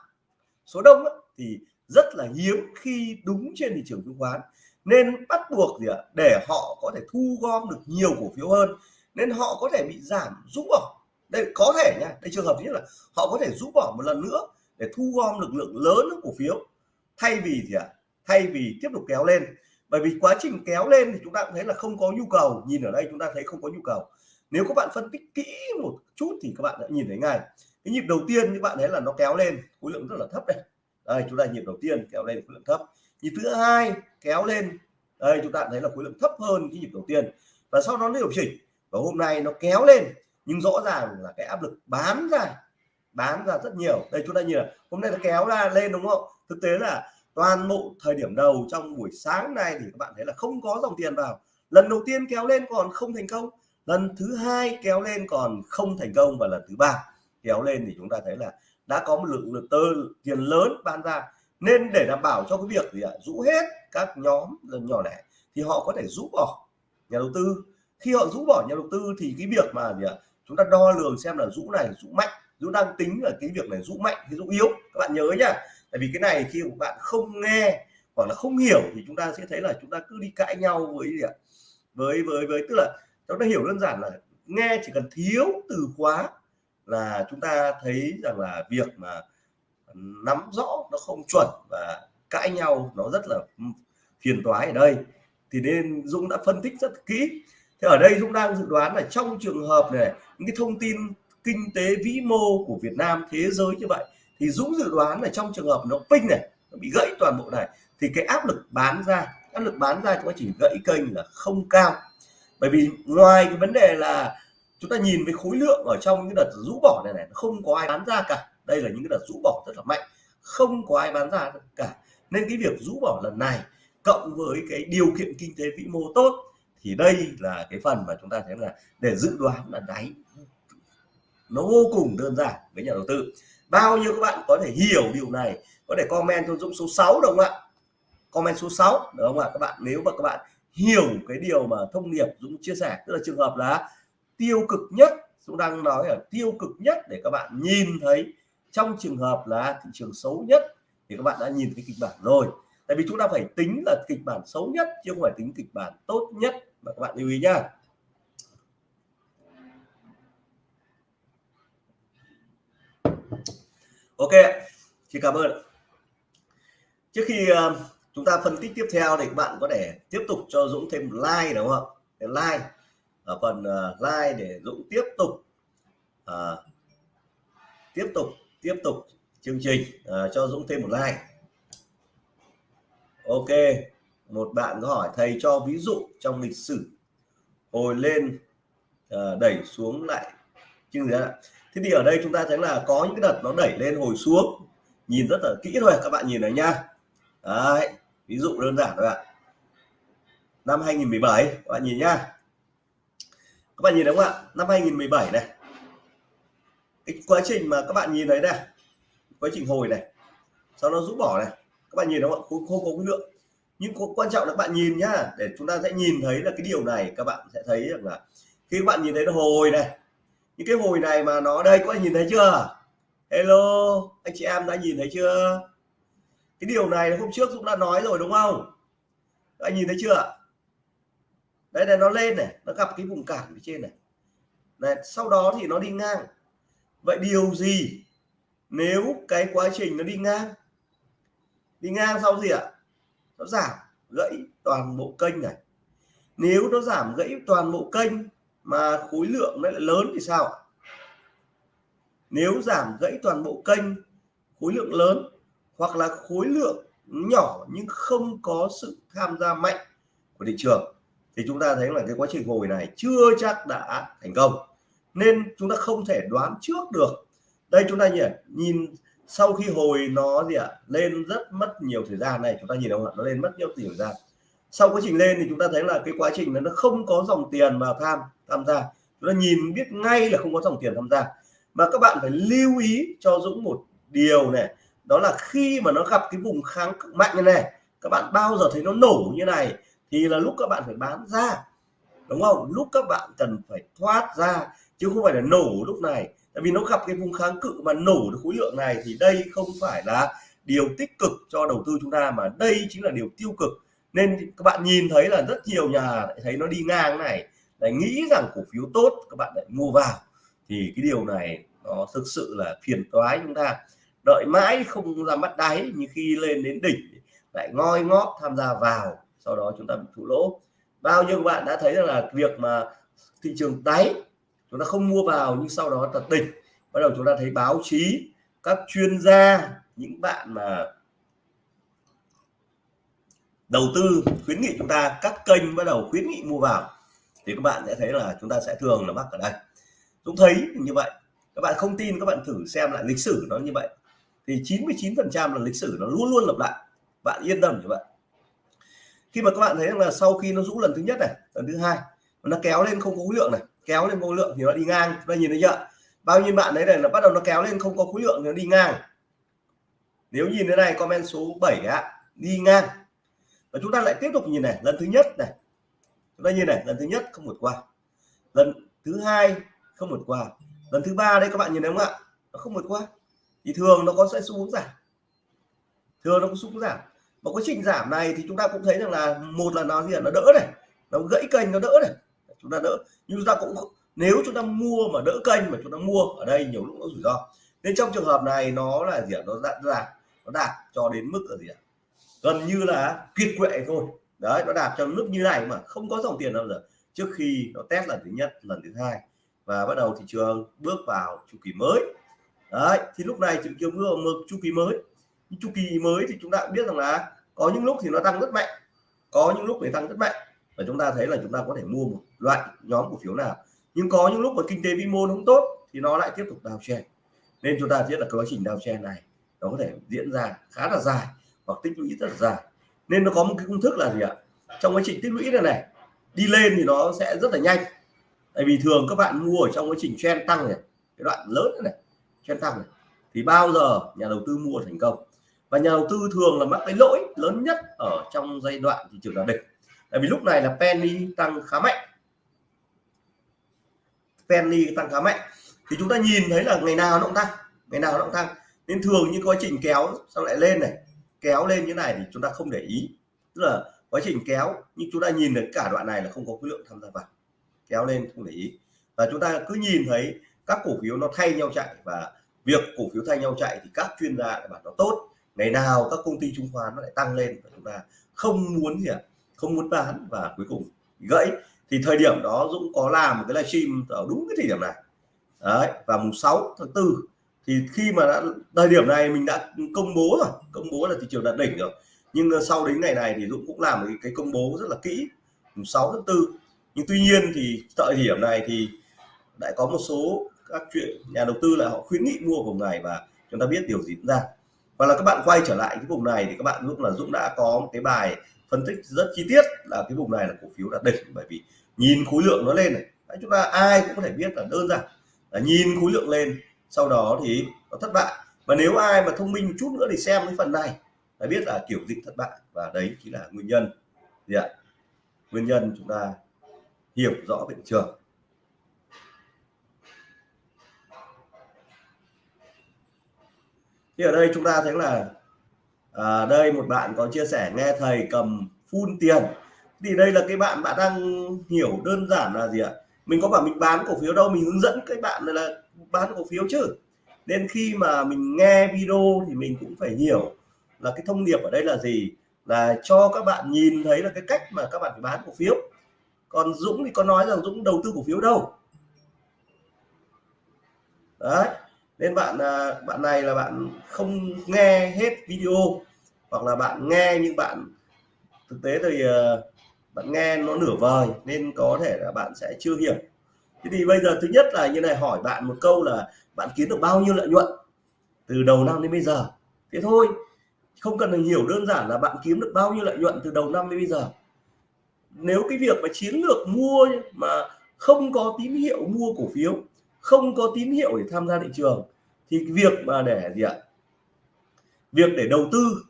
Số đông thì rất là hiếm khi đúng trên thị trường chứng khoán. Nên bắt buộc gì ạ? Để họ có thể thu gom được nhiều cổ phiếu hơn, nên họ có thể bị giảm rút bỏ. Đây, có thể nha, đây trường hợp nhất là họ có thể rút bỏ một lần nữa để thu gom lực lượng lớn của cổ phiếu. Thay vì gì ạ? Thay vì tiếp tục kéo lên. Bởi vì quá trình kéo lên thì chúng ta cũng thấy là không có nhu cầu. Nhìn ở đây chúng ta thấy không có nhu cầu. Nếu các bạn phân tích kỹ một chút thì các bạn đã nhìn thấy ngay. Cái nhịp đầu tiên các bạn thấy là nó kéo lên, khối lượng rất là thấp đây. Đây, chúng ta nhịp đầu tiên kéo lên khối lượng thấp. Nhịp thứ hai kéo lên. Đây, chúng ta thấy là khối lượng thấp hơn cái nhịp đầu tiên. Và sau đó nó điều chỉnh. Và hôm nay nó kéo lên. Nhưng rõ ràng là cái áp lực bán ra bán ra rất nhiều. Đây, chúng ta nhìn là hôm nay nó kéo ra lên, đúng không? Thực tế là toàn bộ thời điểm đầu trong buổi sáng này thì các bạn thấy là không có dòng tiền vào. Lần đầu tiên kéo lên còn không thành công. Lần thứ hai kéo lên còn không thành công và lần thứ ba kéo lên thì chúng ta thấy là đã có một lượng lượng tơ tiền lớn bán ra. Nên để đảm bảo cho cái việc gì ạ? Rũ hết các nhóm nhỏ lẻ thì họ có thể rũ bỏ nhà đầu tư. Khi họ rũ bỏ nhà đầu tư thì cái việc mà gì ạ? Chúng ta đo lường xem là rũ này, rũ mạnh Dũng đang tính là cái việc này Dũng mạnh cái Dũng yếu? Các bạn nhớ nhá. Tại vì cái này khi các bạn không nghe hoặc là không hiểu thì chúng ta sẽ thấy là chúng ta cứ đi cãi nhau với gì ạ? Với với với, tức là chúng ta hiểu đơn giản là nghe chỉ cần thiếu từ khóa là chúng ta thấy rằng là việc mà nắm rõ nó không chuẩn và cãi nhau nó rất là ừ, phiền toái ở đây. Thì nên Dũng đã phân tích rất kỹ. Thế ở đây Dũng đang dự đoán là trong trường hợp này, những cái thông tin kinh tế vĩ mô của Việt Nam, thế giới như vậy, thì Dũng dự đoán là trong trường hợp nó pin này, nó bị gãy toàn bộ này, thì cái áp lực bán ra, áp lực bán ra trong quá trình gãy kênh là không cao. Bởi vì ngoài cái vấn đề là chúng ta nhìn với khối lượng ở trong những đợt rũ bỏ này này không có ai bán ra cả. Đây là những cái đợt rũ bỏ rất là mạnh, không có ai bán ra cả. Nên cái việc rũ bỏ lần này cộng với cái điều kiện kinh tế vĩ mô tốt, thì đây là cái phần mà chúng ta thấy là để dự đoán là đáy nó vô cùng đơn giản với nhà đầu tư. Bao nhiêu các bạn có thể hiểu điều này, có thể comment cho Dũng số 6 đúng không ạ? Comment số 6 đúng không ạ? Các bạn, nếu mà các bạn hiểu cái điều mà thông điệp Dũng chia sẻ, tức là trường hợp là tiêu cực nhất, Dũng đang nói là tiêu cực nhất để các bạn nhìn thấy trong trường hợp là thị trường xấu nhất thì các bạn đã nhìn cái kịch bản rồi. Tại vì chúng ta phải tính là kịch bản xấu nhất chứ không phải tính kịch bản tốt nhất mà các bạn lưu ý nhá. Ok xin cảm ơn. Trước khi uh, chúng ta phân tích tiếp theo thì các bạn có thể tiếp tục cho Dũng thêm like đúng không để like ở phần uh, like để Dũng tiếp tục uh, tiếp tục tiếp tục chương trình uh, cho Dũng thêm một like. Ok một bạn có hỏi thầy cho ví dụ trong lịch sử hồi lên uh, đẩy xuống lại chứ gì thế thì ở đây chúng ta thấy là có những cái đợt nó đẩy lên hồi xuống. Nhìn rất là kỹ thôi các bạn nhìn này nha. Đấy, ví dụ đơn giản thôi ạ. Năm 2017 các bạn nhìn nhá. Các bạn nhìn đúng không ạ? Năm 2017 này. Cái quá trình mà các bạn nhìn thấy này quá trình hồi này sau nó rút bỏ này. Các bạn nhìn đúng không ạ? Không, không có cái lượng. Nhưng quan trọng là các bạn nhìn nhá để chúng ta sẽ nhìn thấy là cái điều này các bạn sẽ thấy rằng là khi các bạn nhìn thấy nó hồi này những cái hồi này mà nó, đây, có nhìn thấy chưa? Hello, anh chị em đã nhìn thấy chưa? Cái điều này hôm trước cũng đã nói rồi, đúng không? Các anh nhìn thấy chưa? Đây này, nó lên này, nó gặp cái vùng cản ở trên này. Này, sau đó thì nó đi ngang. Vậy điều gì nếu cái quá trình nó đi ngang? Đi ngang sau gì ạ? Nó giảm gãy toàn bộ kênh này. Nếu nó giảm gãy toàn bộ kênh mà khối lượng nó lại lớn thì sao? Nếu giảm gãy toàn bộ kênh, khối lượng lớn, hoặc là khối lượng nhỏ nhưng không có sự tham gia mạnh của thị trường, thì chúng ta thấy là cái quá trình hồi này chưa chắc đã thành công. Nên chúng ta không thể đoán trước được. Đây chúng ta nhìn nhìn sau khi hồi nó gì ạ? Lên rất mất nhiều thời gian này. Chúng ta nhìn không ạ? Nó lên mất nhiều thời gian sau quá trình lên thì chúng ta thấy là cái quá trình nó không có dòng tiền vào tham tham gia. Chúng ta nhìn biết ngay là không có dòng tiền tham gia. Mà các bạn phải lưu ý cho Dũng một điều này, đó là khi mà nó gặp cái vùng kháng cực mạnh như này, các bạn bao giờ thấy nó nổ như này thì là lúc các bạn phải bán ra, đúng không? Lúc các bạn cần phải thoát ra, chứ không phải là nổ lúc này. Tại vì nó gặp cái vùng kháng cự mà nổ được khối lượng này thì đây không phải là điều tích cực cho đầu tư chúng ta, mà đây chính là điều tiêu cực nên các bạn nhìn thấy là rất nhiều nhà lại thấy nó đi ngang này, lại nghĩ rằng cổ phiếu tốt, các bạn lại mua vào. Thì cái điều này nó thực sự là phiền toái chúng ta. Đợi mãi không ra mắt đáy như khi lên đến đỉnh lại ngoi ngót tham gia vào, sau đó chúng ta bị thua lỗ. Bao nhiêu bạn đã thấy là việc mà thị trường đáy, chúng ta không mua vào nhưng sau đó thật đỉnh. Bắt đầu chúng ta thấy báo chí, các chuyên gia, những bạn mà đầu tư, khuyến nghị chúng ta, các kênh bắt đầu khuyến nghị mua vào, thì các bạn sẽ thấy là chúng ta sẽ thường là mắc ở đây. Dũng thấy như vậy, các bạn không tin, các bạn thử xem lại lịch sử nó như vậy. Thì 99 phần trăm là lịch sử nó luôn luôn lặp lại. Bạn yên tâm như vậy. Khi mà các bạn thấy là sau khi nó rũ lần thứ nhất này, lần thứ hai nó kéo lên không có khối lượng này, kéo lên khối lượng thì nó đi ngang. Đây nhìn thấy chưa? Bao nhiêu bạn đấy này là bắt đầu nó kéo lên không có khối lượng thì nó đi ngang. Nếu nhìn thế này, comment số 7 ạ, đi ngang và chúng ta lại tiếp tục nhìn này, lần thứ nhất này. Chúng ta nhìn này, lần thứ nhất không vượt qua. Lần thứ hai không vượt qua. Lần thứ ba đây các bạn nhìn thấy không ạ? Nó không vượt qua. Thì thường nó có sẽ xu hướng giảm. Thường nó có xu hướng giảm. Và quá trình giảm này thì chúng ta cũng thấy rằng là một là nó gì là nó đỡ này. Nó gãy kênh, nó đỡ này. Chúng ta đỡ. Nhưng chúng ta cũng nếu chúng ta mua mà đỡ kênh mà chúng ta mua ở đây nhiều lúc nó rủi ro. Nên trong trường hợp này nó là gì ạ? Nó đạt đạt nó đạt cho đến mức là gì ạ? Gần như là kiệt quệ thôi. Đấy, nó đạt cho lúc như này mà không có dòng tiền đâu giờ. Trước khi nó test lần thứ nhất, lần thứ hai, và bắt đầu thị trường bước vào chu kỳ mới. Đấy, thì lúc này thị trường bước vào chu kỳ mới. Chu kỳ mới thì chúng ta biết rằng là có những lúc thì nó tăng rất mạnh, có những lúc thì tăng rất mạnh. Và chúng ta thấy là chúng ta có thể mua một loại nhóm cổ phiếu nào. Nhưng có những lúc mà kinh tế vĩ mô không tốt thì nó lại tiếp tục đào chen nên chúng ta biết là quá trình đào chen này nó có thể diễn ra khá là dài hoặc tích lũy rất là dài nên nó có một cái công thức là gì ạ? Trong quá trình tích lũy này này đi lên thì nó sẽ rất là nhanh. Tại vì thường các bạn mua ở trong quá trình chen tăng này cái đoạn lớn này, trend chen tăng này thì bao giờ nhà đầu tư mua thành công? Và nhà đầu tư thường là mắc cái lỗi lớn nhất ở trong giai đoạn thị trường là đỉnh. Tại vì lúc này là penny tăng khá mạnh. Penny tăng khá mạnh. Thì chúng ta nhìn thấy là ngày nào nó cũng tăng ngày nào nó cũng tăng. Nên thường những quá trình kéo sau lại lên này kéo lên như này thì chúng ta không để ý. Tức là quá trình kéo, nhưng chúng ta nhìn được cả đoạn này là không có khối lượng tham gia vào. Kéo lên không để ý. Và chúng ta cứ nhìn thấy các cổ phiếu nó thay nhau chạy và việc cổ phiếu thay nhau chạy thì các chuyên gia lại bảo nó tốt. Ngày nào các công ty chứng khoán nó lại tăng lên và chúng ta không muốn gì ạ? Không muốn bán và cuối cùng gãy. Thì thời điểm đó Dũng có làm một cái livestream ở đúng cái thời điểm này. Đấy và mùng 6 tháng 4 thì khi mà đã thời điểm này mình đã công bố rồi công bố là thị trường đạt đỉnh rồi. Nhưng ờ, sau đến ngày này thì Dũng cũng làm một cái công bố rất là kỹ mùng 6 tháng 4 nhưng tuy nhiên thì thời điểm này thì lại có một số các chuyện nhà đầu tư là họ khuyến nghị mua vùng này và chúng ta biết điều gì diễn ra. Và là các bạn quay trở lại cái vùng này thì các bạn lúc là Dũng đã có một cái bài phân tích rất chi tiết là cái vùng này là cổ phiếu đạt đỉnh bởi vì nhìn khối lượng nó lên này. Đấy, chúng ta ai cũng có thể biết là đơn giản là nhìn khối lượng lên sau đó thì nó thất bại. Và nếu ai mà thông minh một chút nữa thì xem cái phần này phải biết là kiểu dịch thất bại. Và đấy chính là nguyên nhân. Gì ạ nguyên nhân chúng ta hiểu rõ về thị trường. Thì ở đây chúng ta thấy là à, đây một bạn có chia sẻ nghe thầy cầm phun tiền. Thì đây là cái bạn bạn đang hiểu đơn giản là gì ạ? Mình có bảo mình bán cổ phiếu đâu, mình hướng dẫn các bạn là bán cổ phiếu chứ. Nên khi mà mình nghe video thì mình cũng phải hiểu là cái thông điệp ở đây là gì. Là cho các bạn nhìn thấy là cái cách mà các bạn phải bán cổ phiếu. Còn Dũng thì có nói rằng Dũng đầu tư cổ phiếu đâu. Đấy. Nên bạn à, bạn này là bạn không nghe hết video, hoặc là bạn nghe nhưng bạn, thực tế thì à, bạn nghe nó nửa vời nên có thể là bạn sẽ chưa hiểu. Thế thì bây giờ thứ nhất là như này, hỏi bạn một câu là bạn kiếm được bao nhiêu lợi nhuận từ đầu năm đến bây giờ? Thế thôi, không cần phải hiểu đơn giản là bạn kiếm được bao nhiêu lợi nhuận từ đầu năm đến bây giờ. Nếu cái việc mà chiến lược mua mà không có tín hiệu mua cổ phiếu, không có tín hiệu để tham gia thị trường, thì việc mà để gì ạ? Việc để đầu tư.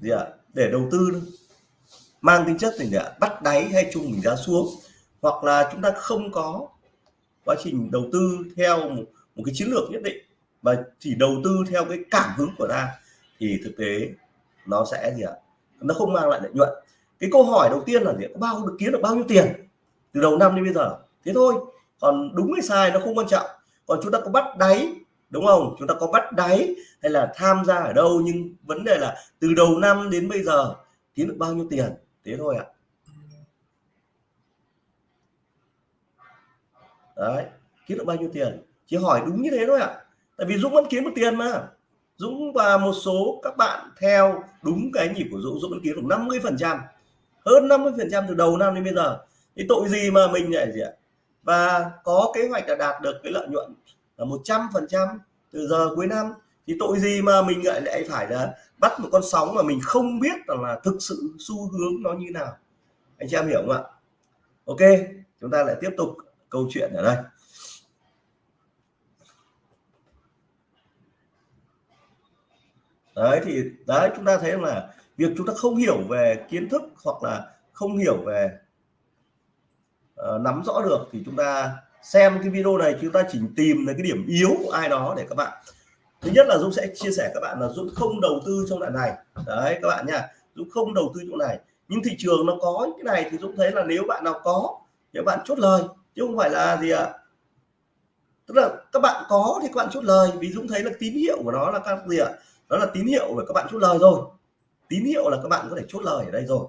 Gì ạ? Để đầu tư mang tính chất gì ạ? Bắt đáy hay chung mình giá xuống. Hoặc là chúng ta không có quá trình đầu tư theo một, một cái chiến lược nhất định và chỉ đầu tư theo cái cảm hứng của ta thì thực tế nó sẽ gì ạ? Nó không mang lại lợi nhuận. Cái câu hỏi đầu tiên là gì có bao được kiếm được bao nhiêu tiền từ đầu năm đến bây giờ? Thế thôi. Còn đúng hay sai nó không quan trọng. Còn chúng ta có bắt đáy đúng không? Chúng ta có bắt đáy hay là tham gia ở đâu nhưng vấn đề là từ đầu năm đến bây giờ kiếm được bao nhiêu tiền? Thế thôi ạ. Đấy, kiếm được bao nhiêu tiền? Chỉ hỏi đúng như thế thôi ạ. Tại vì Dũng vẫn kiếm được tiền mà. Dũng và một số các bạn theo đúng cái nhịp của Dũng Dũng vẫn kiếm được 50 phần trăm. Hơn 50 phần trăm từ đầu năm đến bây giờ. Thì tội gì mà mình lại gì ạ? Và có kế hoạch là đạt được cái lợi nhuận là 100 phần trăm từ giờ cuối năm thì tội gì mà mình lại lại phải là bắt một con sóng mà mình không biết rằng là thực sự xu hướng nó như nào? Anh chị em hiểu không ạ? Ok chúng ta lại tiếp tục câu chuyện ở đây. Đấy thì đấy chúng ta thấy là việc chúng ta không hiểu về kiến thức hoặc là không hiểu về uh, nắm rõ được thì chúng ta xem cái video này chúng ta chỉ tìm là cái điểm yếu của ai đó để các bạn thứ nhất là Dũng sẽ chia sẻ các bạn là Dũng không đầu tư trong đoạn này. Đấy, các bạn nha, Dũng không đầu tư chỗ này. Nhưng thị trường nó có cái này thì Dũng thấy là nếu bạn nào có thì bạn chốt lời, chứ không phải là gì ạ? Tức là các bạn có thì các bạn chốt lời, vì Dũng thấy là tín hiệu của nó là các gì ạ? Đó là tín hiệu để các bạn chốt lời rồi. Tín hiệu là các bạn có thể chốt lời ở đây rồi.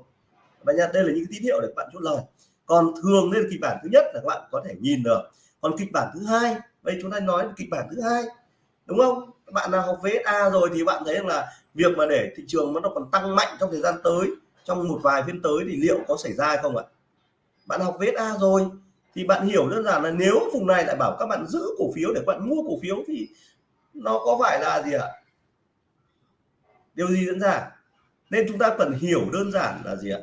Và nha, đây là những tín hiệu để các bạn chốt lời. Còn thường nên kịch bản thứ nhất là các bạn có thể nhìn được. Còn kịch bản thứ hai đây chúng ta nói kịch bản thứ hai, đúng không? Các bạn nào học VSA rồi thì bạn thấy rằng là việc mà để thị trường nó còn tăng mạnh trong thời gian tới, trong một vài phiên tới thì liệu có xảy ra hay không ạ? Bạn học VSA rồi thì bạn hiểu đơn giản là nếu vùng này lại bảo các bạn giữ cổ phiếu để các bạn mua cổ phiếu thì nó có phải là gì ạ? Điều gì diễn ra? Nên chúng ta cần hiểu đơn giản là gì ạ?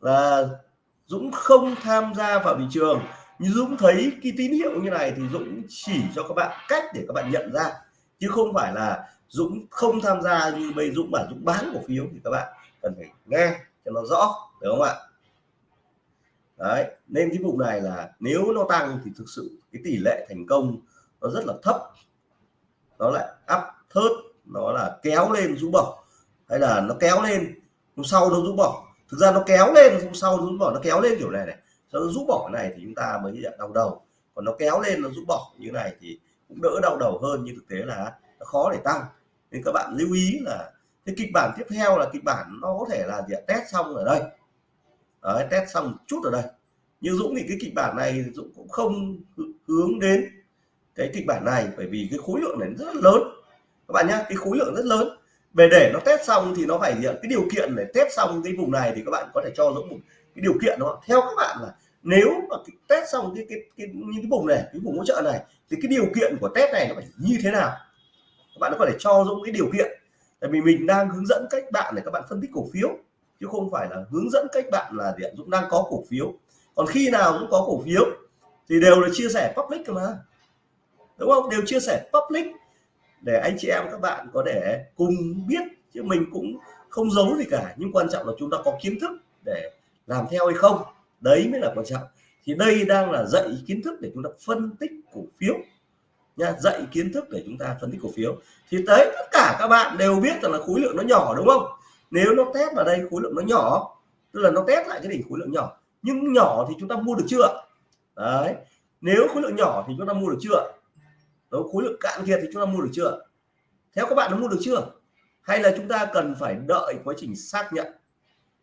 Là Dũng không tham gia vào thị trường như Dũng thấy cái tín hiệu như này thì Dũng chỉ cho các bạn cách để các bạn nhận ra. Chứ không phải là Dũng không tham gia như bây Dũng bảo Dũng bán cổ phiếu thì các bạn cần phải nghe cho nó rõ, được không ạ? Đấy, nên cái vùng này là nếu nó tăng thì thực sự cái tỷ lệ thành công nó rất là thấp. Nó lại áp thớt, nó là kéo lên rũ bỏ hay là nó kéo lên, hôm sau nó rũ bỏ thực ra nó kéo lên, hôm sau rũ bỏ nó kéo lên kiểu này này nó rũ bỏ cái này thì chúng ta mới nhận đau đầu. Còn nó kéo lên nó rũ bỏ như này thì cũng đỡ đau đầu hơn nhưng thực tế là nó khó để tăng. Nên các bạn lưu ý là cái kịch bản tiếp theo là kịch bản nó có thể là gì test xong ở đây. Đấy, test xong một chút ở đây. Nhưng Dũng thì cái kịch bản này Dũng cũng không hướng đến cái kịch bản này bởi vì cái khối lượng này rất là lớn. Các bạn nhá cái khối lượng rất lớn. Về để nó test xong thì nó phải cái điều kiện để test xong cái vùng này thì các bạn có thể cho Dũng một cái điều kiện đó. Theo các bạn là nếu mà cái test xong cái cái, cái những cái vùng này cái vùng hỗ trợ này thì cái điều kiện của test này nó phải như thế nào? Các bạn có phải cho Dũng cái điều kiện. Tại vì mình đang hướng dẫn cách bạn để các bạn phân tích cổ phiếu chứ không phải là hướng dẫn cách bạn là điện Dũng đang có cổ phiếu. Còn khi nào cũng có cổ phiếu thì đều là chia sẻ public mà. Đúng không? Đều chia sẻ public để anh chị em các bạn có thể cùng biết chứ mình cũng không giấu gì cả. Nhưng quan trọng là chúng ta có kiến thức để làm theo hay không, đấy mới là quan trọng. Thì đây đang là dạy kiến thức để chúng ta phân tích cổ phiếu nha, dạy kiến thức để chúng ta phân tích cổ phiếu. Thì tới tất cả các bạn đều biết rằng là khối lượng nó nhỏ, đúng không? Nếu nó test vào đây khối lượng nó nhỏ, tức là nó test lại cái đỉnh khối lượng nhỏ, nhưng nhỏ thì chúng ta mua được chưa? Đấy, nếu khối lượng nhỏ thì chúng ta mua được chưa? Nếu khối lượng cạn kiệt thì chúng ta mua được chưa? Theo các bạn nó mua được chưa? Hay là chúng ta cần phải đợi quá trình xác nhận?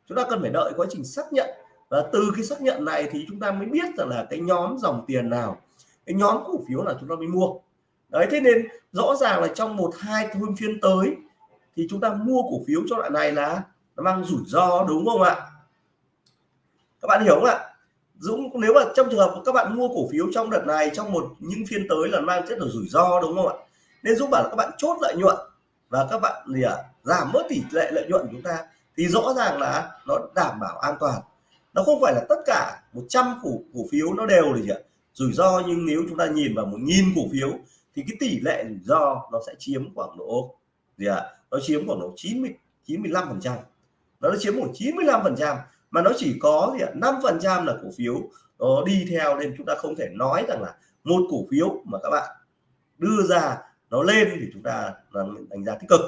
Chúng ta cần phải đợi quá trình xác nhận. Và từ cái xác nhận này thì chúng ta mới biết rằng là cái nhóm dòng tiền nào cái nhóm cổ phiếu là chúng ta mới mua. Đấy thế nên rõ ràng là trong một hai hôm phiên tới thì chúng ta mua cổ phiếu cho loại này là nó mang rủi ro đúng không ạ? Các bạn hiểu không ạ? Dũng nếu mà trong trường hợp các bạn mua cổ phiếu trong đợt này trong một những phiên tới là mang rất là rủi ro đúng không ạ? Nên Dũng bảo là các bạn chốt lợi nhuận và các bạn gì ạ? À, giảm bớt tỷ lệ lợi nhuận của chúng ta thì rõ ràng là nó đảm bảo an toàn. Nó không phải là tất cả 100 cổ cổ phiếu nó đều gì ạ. Rủi ro nhưng nếu chúng ta nhìn vào một nghìn cổ phiếu thì cái tỷ lệ rủi ro nó sẽ chiếm khoảng độ gì ạ? Nó chiếm khoảng độ 90 95 phần trăm. Nó chiếm khoảng 95 phần trăm mà nó chỉ có gì ạ năm phần trăm là cổ phiếu nó đi theo nên chúng ta không thể nói rằng là một cổ phiếu mà các bạn đưa ra nó lên thì chúng ta là đánh giá tích cực.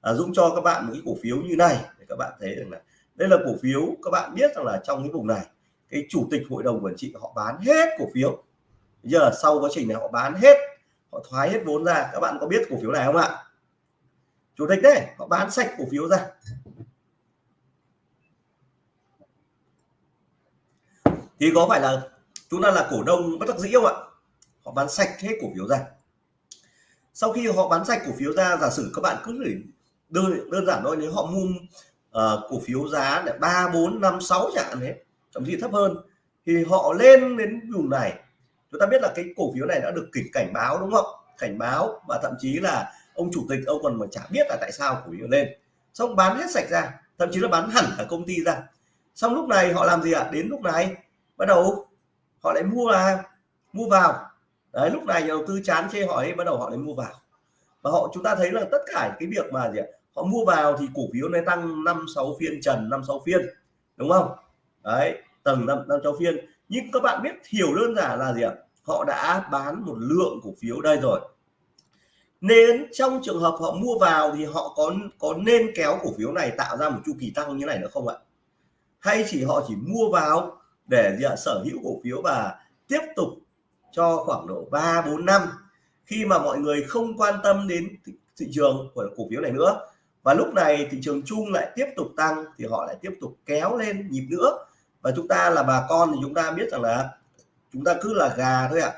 À, Dũng cho các bạn một cái cổ phiếu như này các bạn thấy rằng là đây là cổ phiếu, các bạn biết rằng là trong cái vùng này, cái chủ tịch hội đồng quản trị họ bán hết cổ phiếu. Giờ sau quá trình này họ bán hết, họ thoái hết vốn ra. Các bạn có biết cổ phiếu này không ạ? Chủ tịch đấy, họ bán sạch cổ phiếu ra. Thì có phải là chúng ta là cổ đông bất đắc dĩ không ạ? Họ bán sạch hết cổ phiếu ra. Sau khi họ bán sạch cổ phiếu ra, giả sử các bạn cứ đơn đơn giản thôi, nếu họ mua uh, cổ phiếu giá là ba bốn năm sáu chẳng hạn thế thậm chí thấp hơn. Thì họ lên đến vùng này. Chúng ta biết là cái cổ phiếu này đã được kịch cảnh báo đúng không? Cảnh báo và thậm chí là ông chủ tịch ông còn mà chả biết là tại sao cổ phiếu lên. Xong bán hết sạch ra thậm chí là bán hẳn cả công ty ra. Xong lúc này họ làm gì ạ? Đến lúc này bắt đầu họ lại mua là mua vào. Đấy lúc này nhà đầu tư chán chê hỏi bắt đầu họ lại mua vào. Và họ chúng ta thấy là tất cả cái việc mà gì ạ? Họ mua vào thì cổ phiếu này tăng năm sáu phiên trần năm sáu phiên đúng không? Đấy tầng năm năm sáu phiên. Nhưng các bạn biết hiểu đơn giản là gì ạ? Họ đã bán một lượng cổ phiếu đây rồi. Nên trong trường hợp họ mua vào thì họ có có nên kéo cổ phiếu này tạo ra một chu kỳ tăng như này nữa không ạ? Hay chỉ họ chỉ mua vào để gì ạ? Sở hữu cổ phiếu và tiếp tục cho khoảng độ 3 4 năm. Khi mà mọi người không quan tâm đến thị, thị trường của cổ phiếu này nữa và lúc này thị trường chung lại tiếp tục tăng thì họ lại tiếp tục kéo lên nhịp nữa. Và chúng ta là bà con thì chúng ta biết rằng là chúng ta cứ là gà thôi ạ.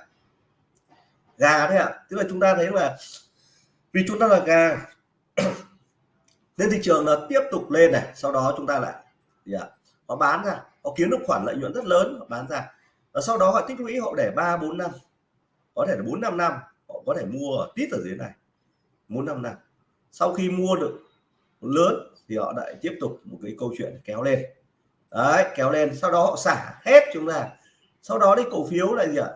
Gà thôi ạ. Tức là chúng ta thấy là vì chúng ta là gà, nên thị trường là tiếp tục lên này, sau đó chúng ta lại, gì ạ, họ bán ra, họ kiếm được khoản lợi nhuận rất lớn, họ bán ra. Và sau đó họ tích lũy họ để ba, bốn năm, có thể là bốn, năm năm, họ có thể mua ở tít ở dưới này, bốn, năm năm. Sau khi mua được lớn thì họ lại tiếp tục một cái câu chuyện kéo lên. Đấy, kéo lên, sau đó họ xả hết chúng ta sau đó đi cổ phiếu là gì ạ?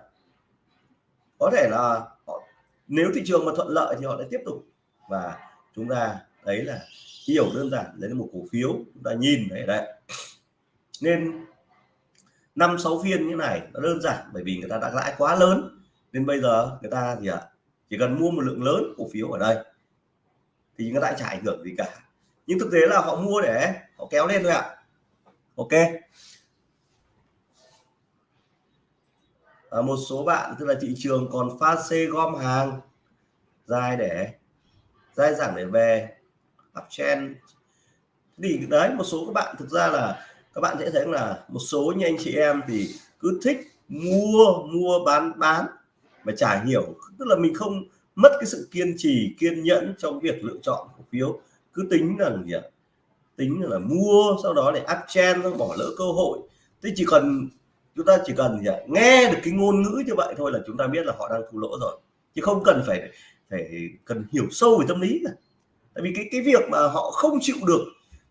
Có thể là họ, nếu thị trường mà thuận lợi thì họ lại tiếp tục. Và chúng ta đấy là hiểu đơn giản, đấy là một cổ phiếu, chúng ta nhìn đấy đấy nên năm, sáu phiên như này nó đơn giản bởi vì người ta đã lãi quá lớn. Nên bây giờ người ta gì ạ? Chỉ cần mua một lượng lớn cổ phiếu ở đây thì người ta chả ảnh hưởng gì cả nhưng thực tế là họ mua để họ kéo lên thôi ạ. Ok. À, một số bạn tức là thị trường còn pha xê gom hàng dài để dài dẳng để về uptrend thì đấy một số các bạn thực ra là các bạn sẽ thấy là một số như anh chị em thì cứ thích mua mua bán bán mà chả hiểu. Tức là mình không mất cái sự kiên trì kiên nhẫn trong việc lựa chọn cổ phiếu cứ tính là gì ạ? Tính là mua, sau đó để áp chen bỏ lỡ cơ hội. Thế chỉ cần chúng ta chỉ cần gì ạ? Nghe được cái ngôn ngữ như vậy thôi là chúng ta biết là họ đang thua lỗ rồi. Chứ không cần phải phải cần hiểu sâu về tâm lý cả. Tại vì cái cái việc mà họ không chịu được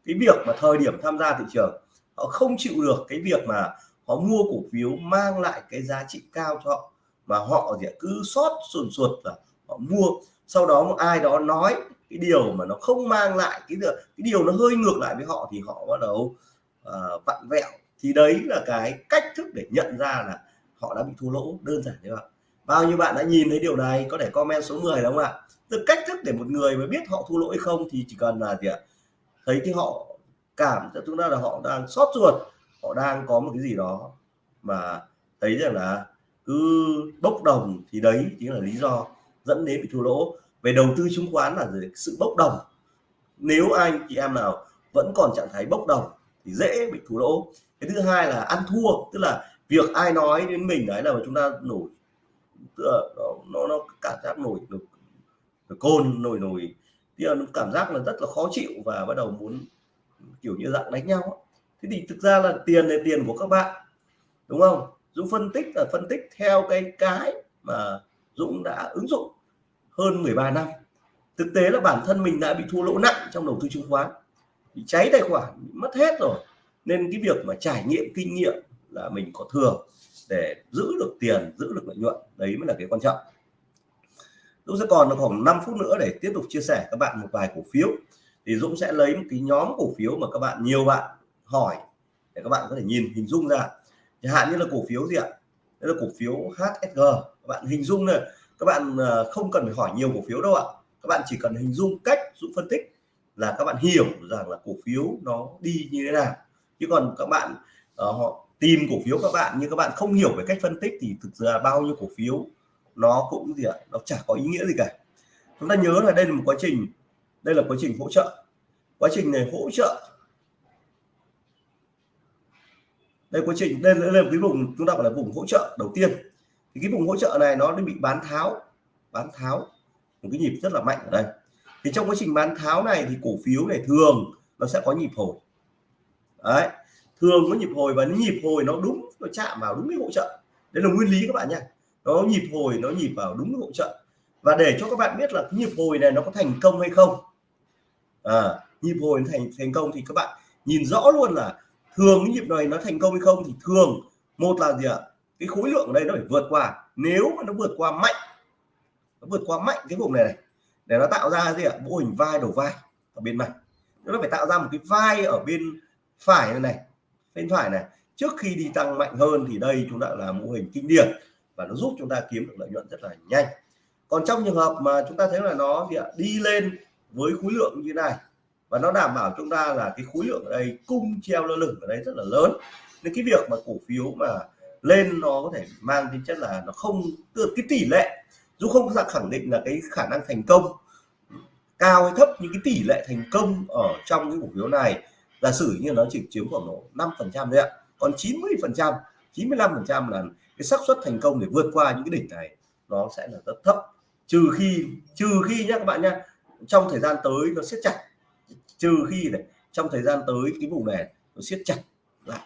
cái việc mà thời điểm tham gia thị trường, họ không chịu được cái việc mà họ mua cổ phiếu mang lại cái giá trị cao cho họ, mà họ gì cứ sót sùn sụt là họ mua. Sau đó một ai đó nói cái điều mà nó không mang lại cái được cái điều nó hơi ngược lại với họ thì họ bắt đầu uh, vặn vẹo. Thì đấy là cái cách thức để nhận ra là họ đã bị thua lỗ. Đơn giản như vậy. Bao nhiêu bạn đã nhìn thấy điều này có thể comment số 10 đúng không ạ? Từ cách thức để một người mà biết họ thua lỗ hay không thì chỉ cần là gì ạ? Thấy cái họ cảm cho chúng ta là họ đang sót ruột họ đang có một cái gì đó mà thấy rằng là cứ bốc đồng thì đấy chính là lý do dẫn đến bị thua lỗ về đầu tư chứng khoán là sự bốc đồng. Nếu anh chị em nào vẫn còn trạng thái bốc đồng thì dễ bị thua lỗ. Cái thứ hai là ăn thua tức là việc ai nói đến mình đấy là chúng ta nổi tức là nó nó, nó cảm giác nổi được côn nổi nổi. Thì nó cảm giác là rất là khó chịu và bắt đầu muốn kiểu như dạng đánh nhau. Thế thì thực ra là tiền là tiền của các bạn đúng không? Dũng phân tích là phân tích theo cái cái mà Dũng đã ứng dụng hơn 13 năm. Thực tế là bản thân mình đã bị thua lỗ nặng trong đầu tư chứng khoán, bị cháy tài khoản, bị mất hết rồi. Nên cái việc mà trải nghiệm kinh nghiệm là mình có thừa để giữ được tiền, giữ được lợi nhuận, đấy mới là cái quan trọng. Dũng sẽ còn được khoảng 5 phút nữa để tiếp tục chia sẻ các bạn một vài cổ phiếu. Thì Dũng sẽ lấy một cái nhóm cổ phiếu mà các bạn, nhiều bạn hỏi để các bạn có thể nhìn, hình dung ra. Chẳng hạn như là cổ phiếu gì ạ? Đây là cổ phiếu HSG các bạn hình dung này các bạn ờ, không cần phải hỏi nhiều cổ phiếu đâu ạ. Các bạn chỉ cần hình dung cách Dũng phân tích là các bạn hiểu rằng là cổ phiếu nó đi như thế nào. Chứ còn các bạn ờ, họ tìm cổ phiếu các bạn nhưng các bạn không hiểu về cách phân tích thì thực ra bao nhiêu cổ phiếu nó cũng gì ạ, nó chả có ý nghĩa gì cả. Chúng ta nhớ là đây là một quá trình, đây là quá trình hỗ trợ. Quá trình này hỗ trợ. Đây quá trình đây là cái vùng chúng ta gọi là vùng hỗ trợ đầu tiên thì cái vùng hỗ trợ này nó bị bán tháo bán tháo một cái nhịp rất là mạnh ở đây. Thì trong quá trình bán tháo này thì cổ phiếu này thường nó sẽ có nhịp hồi. Đấy thường có nhịp hồi và nhịp hồi nó đúng nó chạm vào đúng cái hỗ trợ. Đấy là nguyên lý các bạn nha nó nhịp hồi nó nhịp vào đúng cái hỗ trợ. Và để cho các bạn biết là cái nhịp hồi này nó có thành công hay không. À, nhịp hồi thành thành công thì các bạn nhìn rõ luôn là thường cái nhịp này nó thành công hay không thì thường một là gì ạ? Cái khối lượng ở đây nó phải vượt qua. Nếu mà nó vượt qua mạnh, nó vượt qua mạnh cái vùng này này, để nó tạo ra gì ạ? Mô hình vai đầu vai ở bên này. Nó phải tạo ra một cái vai ở bên phải này này, bên phải này. Trước khi đi tăng mạnh hơn thì đây chúng ta là mô hình kinh điển và nó giúp chúng ta kiếm được lợi nhuận rất là nhanh. Còn trong trường hợp mà chúng ta thấy là nó gì ạ? Đi lên với khối lượng như thế này và nó đảm bảo chúng ta là cái khối lượng ở đây cung treo lơ lửng ở đây rất là lớn. Nên cái việc mà cổ phiếu mà lên nó có thể mang tính chất là nó không, tức cái tỷ lệ, dù không ra khẳng định là cái khả năng thành công, cao hay thấp, nhưng cái tỷ lệ thành công ở trong cái cổ phiếu này, giả sử như nó chỉ chiếm khoảng độ 5 phần trăm đấy ạ, còn 90 phần trăm 95 phần trăm là cái xác suất thành công để vượt qua những cái đỉnh này, nó sẽ là rất thấp. Trừ khi trừ khi nhé các bạn nhé trong thời gian tới nó siết chặt, trừ khi này trong thời gian tới cái vùng này nó siết chặt lại,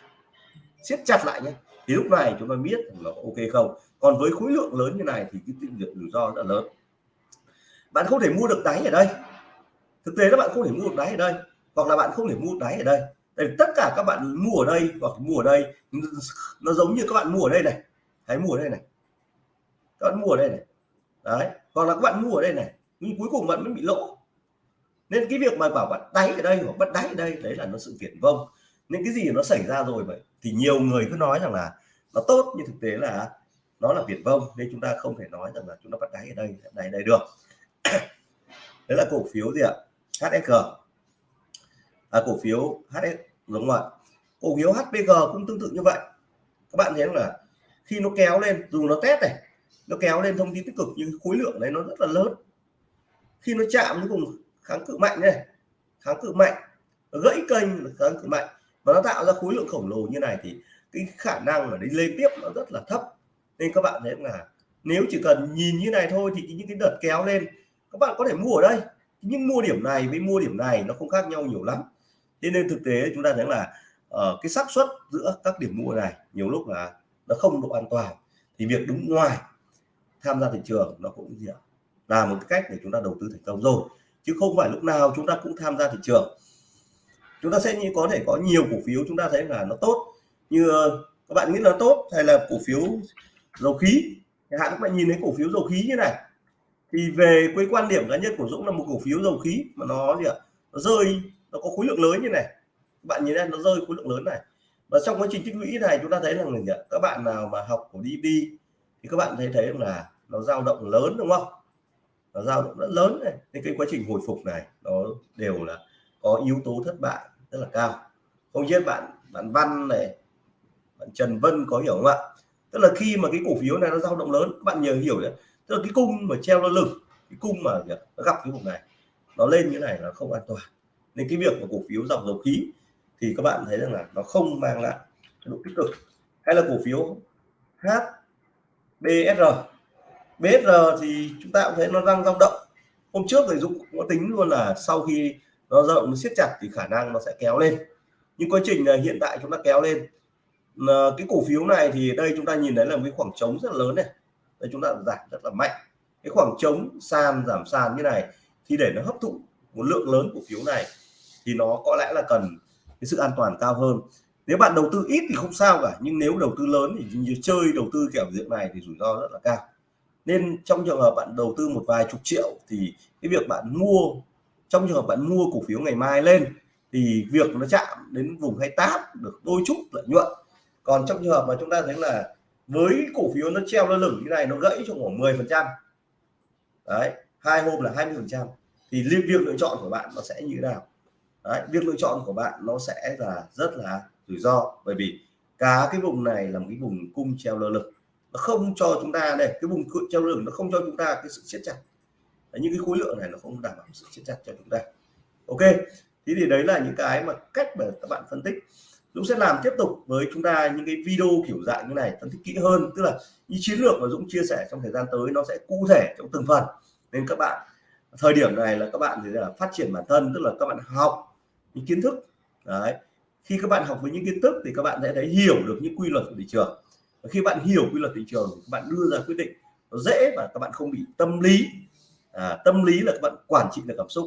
siết chặt lại nhé thì lúc này chúng ta biết là ok không? Còn với khối lượng lớn như này thì cái tình lượng rủi ro rất là lớn. Bạn không thể mua được đáy ở đây. Thực tế các bạn không thể mua được đáy ở đây, hoặc là bạn không thể mua đáy ở đây. Tại tất cả các bạn mua ở đây hoặc mua ở đây, nó giống như các bạn mua ở đây này. Hãy mua ở đây này. Các bạn mua ở đây này. Đấy. Hoặc là các bạn mua ở đây này, nhưng cuối cùng bạn mới bị lỗ. Nên cái việc mà bảo bạn đáy ở đây hoặc bắt đáy ở đây, đấy là nó sự viển vông nên cái gì nó xảy ra rồi vậy thì nhiều người cứ nói rằng là nó tốt nhưng thực tế là nó là viển vông nên chúng ta không thể nói rằng là chúng ta bắt đáy ở đây đáy đây được. Đấy là cổ phiếu gì ạ? HSG à, cổ phiếu HS đúng không ạ? Cổ phiếu HPG cũng tương tự như vậy. Các bạn thấy là khi nó kéo lên dù nó test này nó kéo lên thông tin tích cực nhưng khối lượng đấy nó rất là lớn. Khi nó chạm với vùng kháng cự mạnh này kháng cự mạnh gãy kênh kháng cự mạnh và nó tạo ra khối lượng khổng lồ như này thì cái khả năng mà đi lên tiếp nó rất là thấp. Nên các bạn thấy là nếu chỉ cần nhìn như này thôi thì những cái đợt kéo lên các bạn có thể mua ở đây. Nhưng mua điểm này với mua điểm này nó không khác nhau nhiều lắm. Thế nên thực tế chúng ta thấy là uh, cái xác suất giữa các điểm mua này nhiều lúc là nó không độ an toàn. Thì việc đứng ngoài tham gia thị trường nó cũng gì là một cách để chúng ta đầu tư thành công rồi. Chứ không phải lúc nào chúng ta cũng tham gia thị trường chúng ta sẽ như có thể có nhiều cổ phiếu chúng ta thấy là nó tốt. Như ờ, các bạn nghĩ là tốt hay là cổ phiếu dầu khí? Hạn các bạn nhìn thấy cổ phiếu dầu khí như này. Thì về cái quan điểm cá nhân của Dũng là một cổ phiếu dầu khí mà nó gì ạ? Nó rơi, nó có khối lượng lớn như này. Các bạn nhìn đây nó rơi khối lượng lớn này. Và trong quá trình tích lũy này chúng ta thấy là gì ạ? Các bạn nào mà học của DB thì các bạn thấy thấy là nó dao động lớn, đúng không? Nó dao động rất lớn này. Nên cái quá trình hồi phục này nó đều là có yếu tố thất bại rất là cao. Không biết bạn bạn Văn này, bạn Trần Vân có hiểu không ạ? Tức là khi mà cái cổ phiếu này nó dao động lớn, bạn nhớ hiểu đấy. Tức là cái cung mà treo lên lưng cái cung mà nó gặp cái vùng này, nó lên như này là không an toàn. Nên cái việc của cổ phiếu dòng dầu khí thì các bạn thấy rằng là nó không mang lại độ tích cực. Hay là cổ phiếu HBSR BSR thì chúng ta cũng thấy nó đang dao động. Hôm trước thì Dũng có tính luôn là sau khi nó rộng, nó siết chặt thì khả năng nó sẽ kéo lên. Nhưng quá trình hiện tại chúng ta kéo lên. Cái cổ phiếu này thì đây chúng ta nhìn thấy là một cái khoảng trống rất là lớn này. Đây chúng ta giảm rất là mạnh. Cái khoảng trống sàn giảm sàn như này thì để nó hấp thụ một lượng lớn cổ phiếu này thì nó có lẽ là cần cái sự an toàn cao hơn. Nếu bạn đầu tư ít thì không sao cả, nhưng nếu đầu tư lớn thì như chơi đầu tư kiểu diện này thì rủi ro rất là cao. Nên trong trường hợp bạn đầu tư một vài chục triệu thì cái việc bạn mua trong trường hợp bạn mua cổ phiếu ngày mai lên thì việc nó chạm đến vùng hay táp được đôi chút lợi nhuận. Còn trong trường hợp mà chúng ta thấy là với cổ phiếu nó treo lơ lửng như này nó gãy trong khoảng 10 phần trăm đấy hai hôm là 20 phần trăm thì liên việc lựa chọn của bạn nó sẽ như thế nào? Đấy, việc lựa chọn của bạn nó sẽ là rất là rủi ro bởi vì cả cái vùng này là một cái vùng cung treo lơ lửng. Nó không cho chúng ta đây cái vùng treo lửng nó không cho chúng ta cái sự siết chặt đấy, những cái khối lượng này nó không đảm bảo sự siết chặt cho chúng ta. Ok thế thì đấy là những cái mà cách mà các bạn phân tích. Dũng sẽ làm tiếp tục với chúng ta những cái video kiểu dạng như này phân tích kỹ hơn. Tức là những chiến lược mà Dũng chia sẻ trong thời gian tới nó sẽ cụ thể trong từng phần. Nên các bạn thời điểm này là các bạn thì là phát triển bản thân tức là các bạn học những kiến thức. Đấy khi các bạn học với những kiến thức thì các bạn sẽ thấy hiểu được những quy luật của thị trường. Và khi bạn hiểu quy luật thị trường các bạn đưa ra quyết định nó dễ và các bạn không bị tâm lý à, tâm lý là các bạn quản trị được cảm xúc.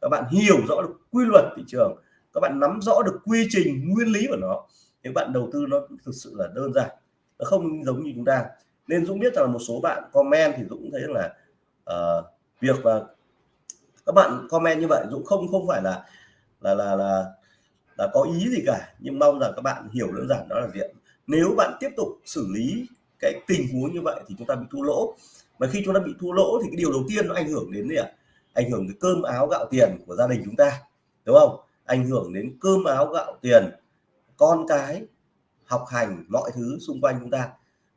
Các bạn hiểu rõ được quy luật thị trường. Các bạn nắm rõ được quy trình nguyên lý của nó. Thì bạn đầu tư nó thực sự là đơn giản nó không giống như chúng ta. Nên Dũng biết rằng một số bạn comment thì Dũng thấy là uh, việc là các bạn comment như vậy Dũng không không phải là là là là là có ý gì cả. Nhưng mong rằng các bạn hiểu đơn giản đó là gì. nếu bạn tiếp tục xử lý cái tình huống như vậy thì chúng ta bị thua lỗ mà khi chúng ta bị thua lỗ thì cái điều đầu tiên nó ảnh hưởng đến gì ạ? Ảnh hưởng đến cơm, áo, gạo, tiền của gia đình chúng ta, đúng không? Ảnh hưởng đến cơm, áo, gạo, tiền, con cái, học hành, mọi thứ xung quanh chúng ta.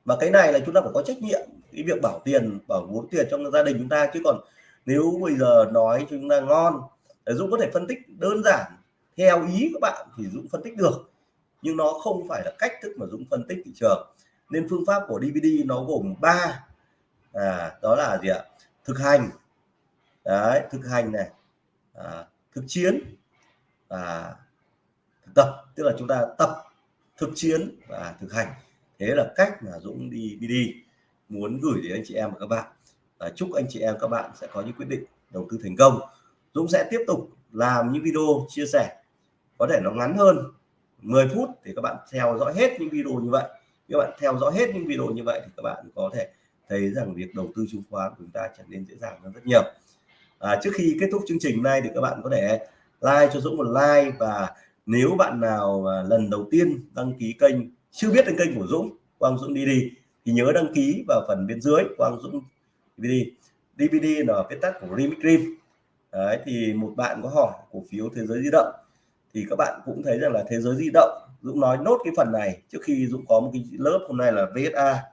Mà cái này là chúng ta phải có trách nhiệm, cái việc bảo tiền, bảo vốn tiền trong gia đình chúng ta. Chứ còn nếu bây giờ nói cho chúng ta ngon Dũng có thể phân tích đơn giản, theo ý các bạn thì Dũng phân tích được. Nhưng nó không phải là cách thức mà Dũng phân tích thị trường. Nên phương pháp của DVD nó gồm ba à, đó là gì ạ? Thực hành. Đấy thực hành này. À, thực chiến. Và thực tập tức là chúng ta tập thực chiến và thực hành. Thế là cách mà Dũng đi đi đi. Muốn gửi đến anh chị em và các bạn. Và chúc anh chị em các bạn sẽ có những quyết định đầu tư thành công. Dũng sẽ tiếp tục làm những video chia sẻ. Có thể nó ngắn hơn 10 phút thì các bạn theo dõi hết những video như vậy. Các bạn theo dõi hết những video như vậy thì các bạn có thể thấy rằng việc đầu tư chứng khoán của chúng ta trở nên dễ dàng hơn rất nhiều. À, trước khi kết thúc chương trình này thì các bạn có thể like cho Dũng một like và nếu bạn nào lần đầu tiên đăng ký kênh chưa biết đến kênh của Dũng Quang Dũng đi đi thì nhớ đăng ký vào phần bên dưới Quang Dũng DVD DVD là viết tắt của Remix Dream. Đấy, thì một bạn có hỏi cổ phiếu thế giới di động thì các bạn cũng thấy rằng là thế giới di động Dũng nói nốt cái phần này trước khi Dũng có một cái lớp hôm nay là VSA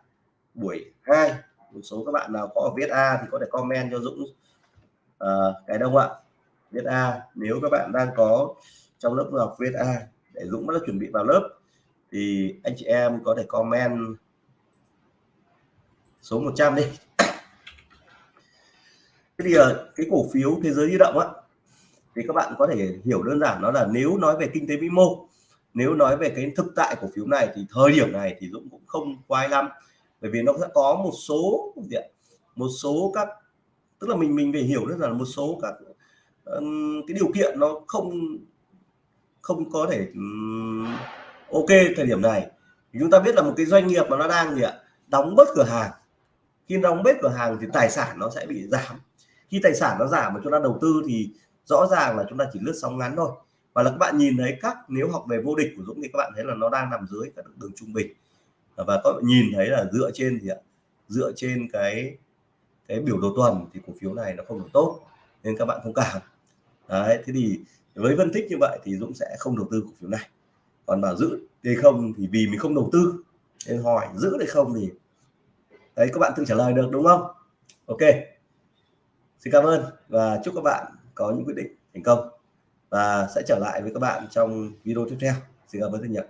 buổi 2 một số các bạn nào có ở a thì có thể comment cho Dũng. Uh, cái đông ạ? A nếu các bạn đang có trong lớp học viết a để Dũng đã chuẩn bị vào lớp thì anh chị em có thể comment số 100 đi. Thế thì ờ, cái cổ phiếu thế giới di động á thì các bạn có thể hiểu đơn giản nó là nếu nói về kinh tế vĩ mô nếu nói về cái thực tại cổ phiếu này thì thời điểm này thì Dũng cũng không quay lắm bởi vì nó sẽ có một số gì ạ? Một số các tức là mình mình phải hiểu rất là một số các um, cái điều kiện nó không không có thể um, ok thời điểm này. Chúng ta biết là một cái doanh nghiệp mà nó đang gì ạ? Đóng bớt cửa hàng. Khi đóng bớt cửa hàng thì tài sản nó sẽ bị giảm. Khi tài sản nó giảm mà chúng ta đầu tư thì rõ ràng là chúng ta chỉ lướt sóng ngắn thôi. Và là các bạn nhìn thấy các nếu học về vô địch của Dũng thì các bạn thấy là nó đang nằm dưới các đường trung bình và các bạn nhìn thấy là dựa trên gì ạ? Dựa trên cái cái biểu đồ tuần thì cổ phiếu này nó không được tốt, nên các bạn thông cảm. Đấy, thế thì với phân tích như vậy thì Dũng sẽ không đầu tư cổ phiếu này. Còn bảo giữ hay không thì vì mình không đầu tư, nên hỏi giữ hay không thì đấy, các bạn tự trả lời được, đúng không? Ok. Xin cảm ơn và chúc các bạn có những quyết định thành công. Và sẽ trở lại với các bạn trong video tiếp theo. Xin cảm ơn rất nhiều.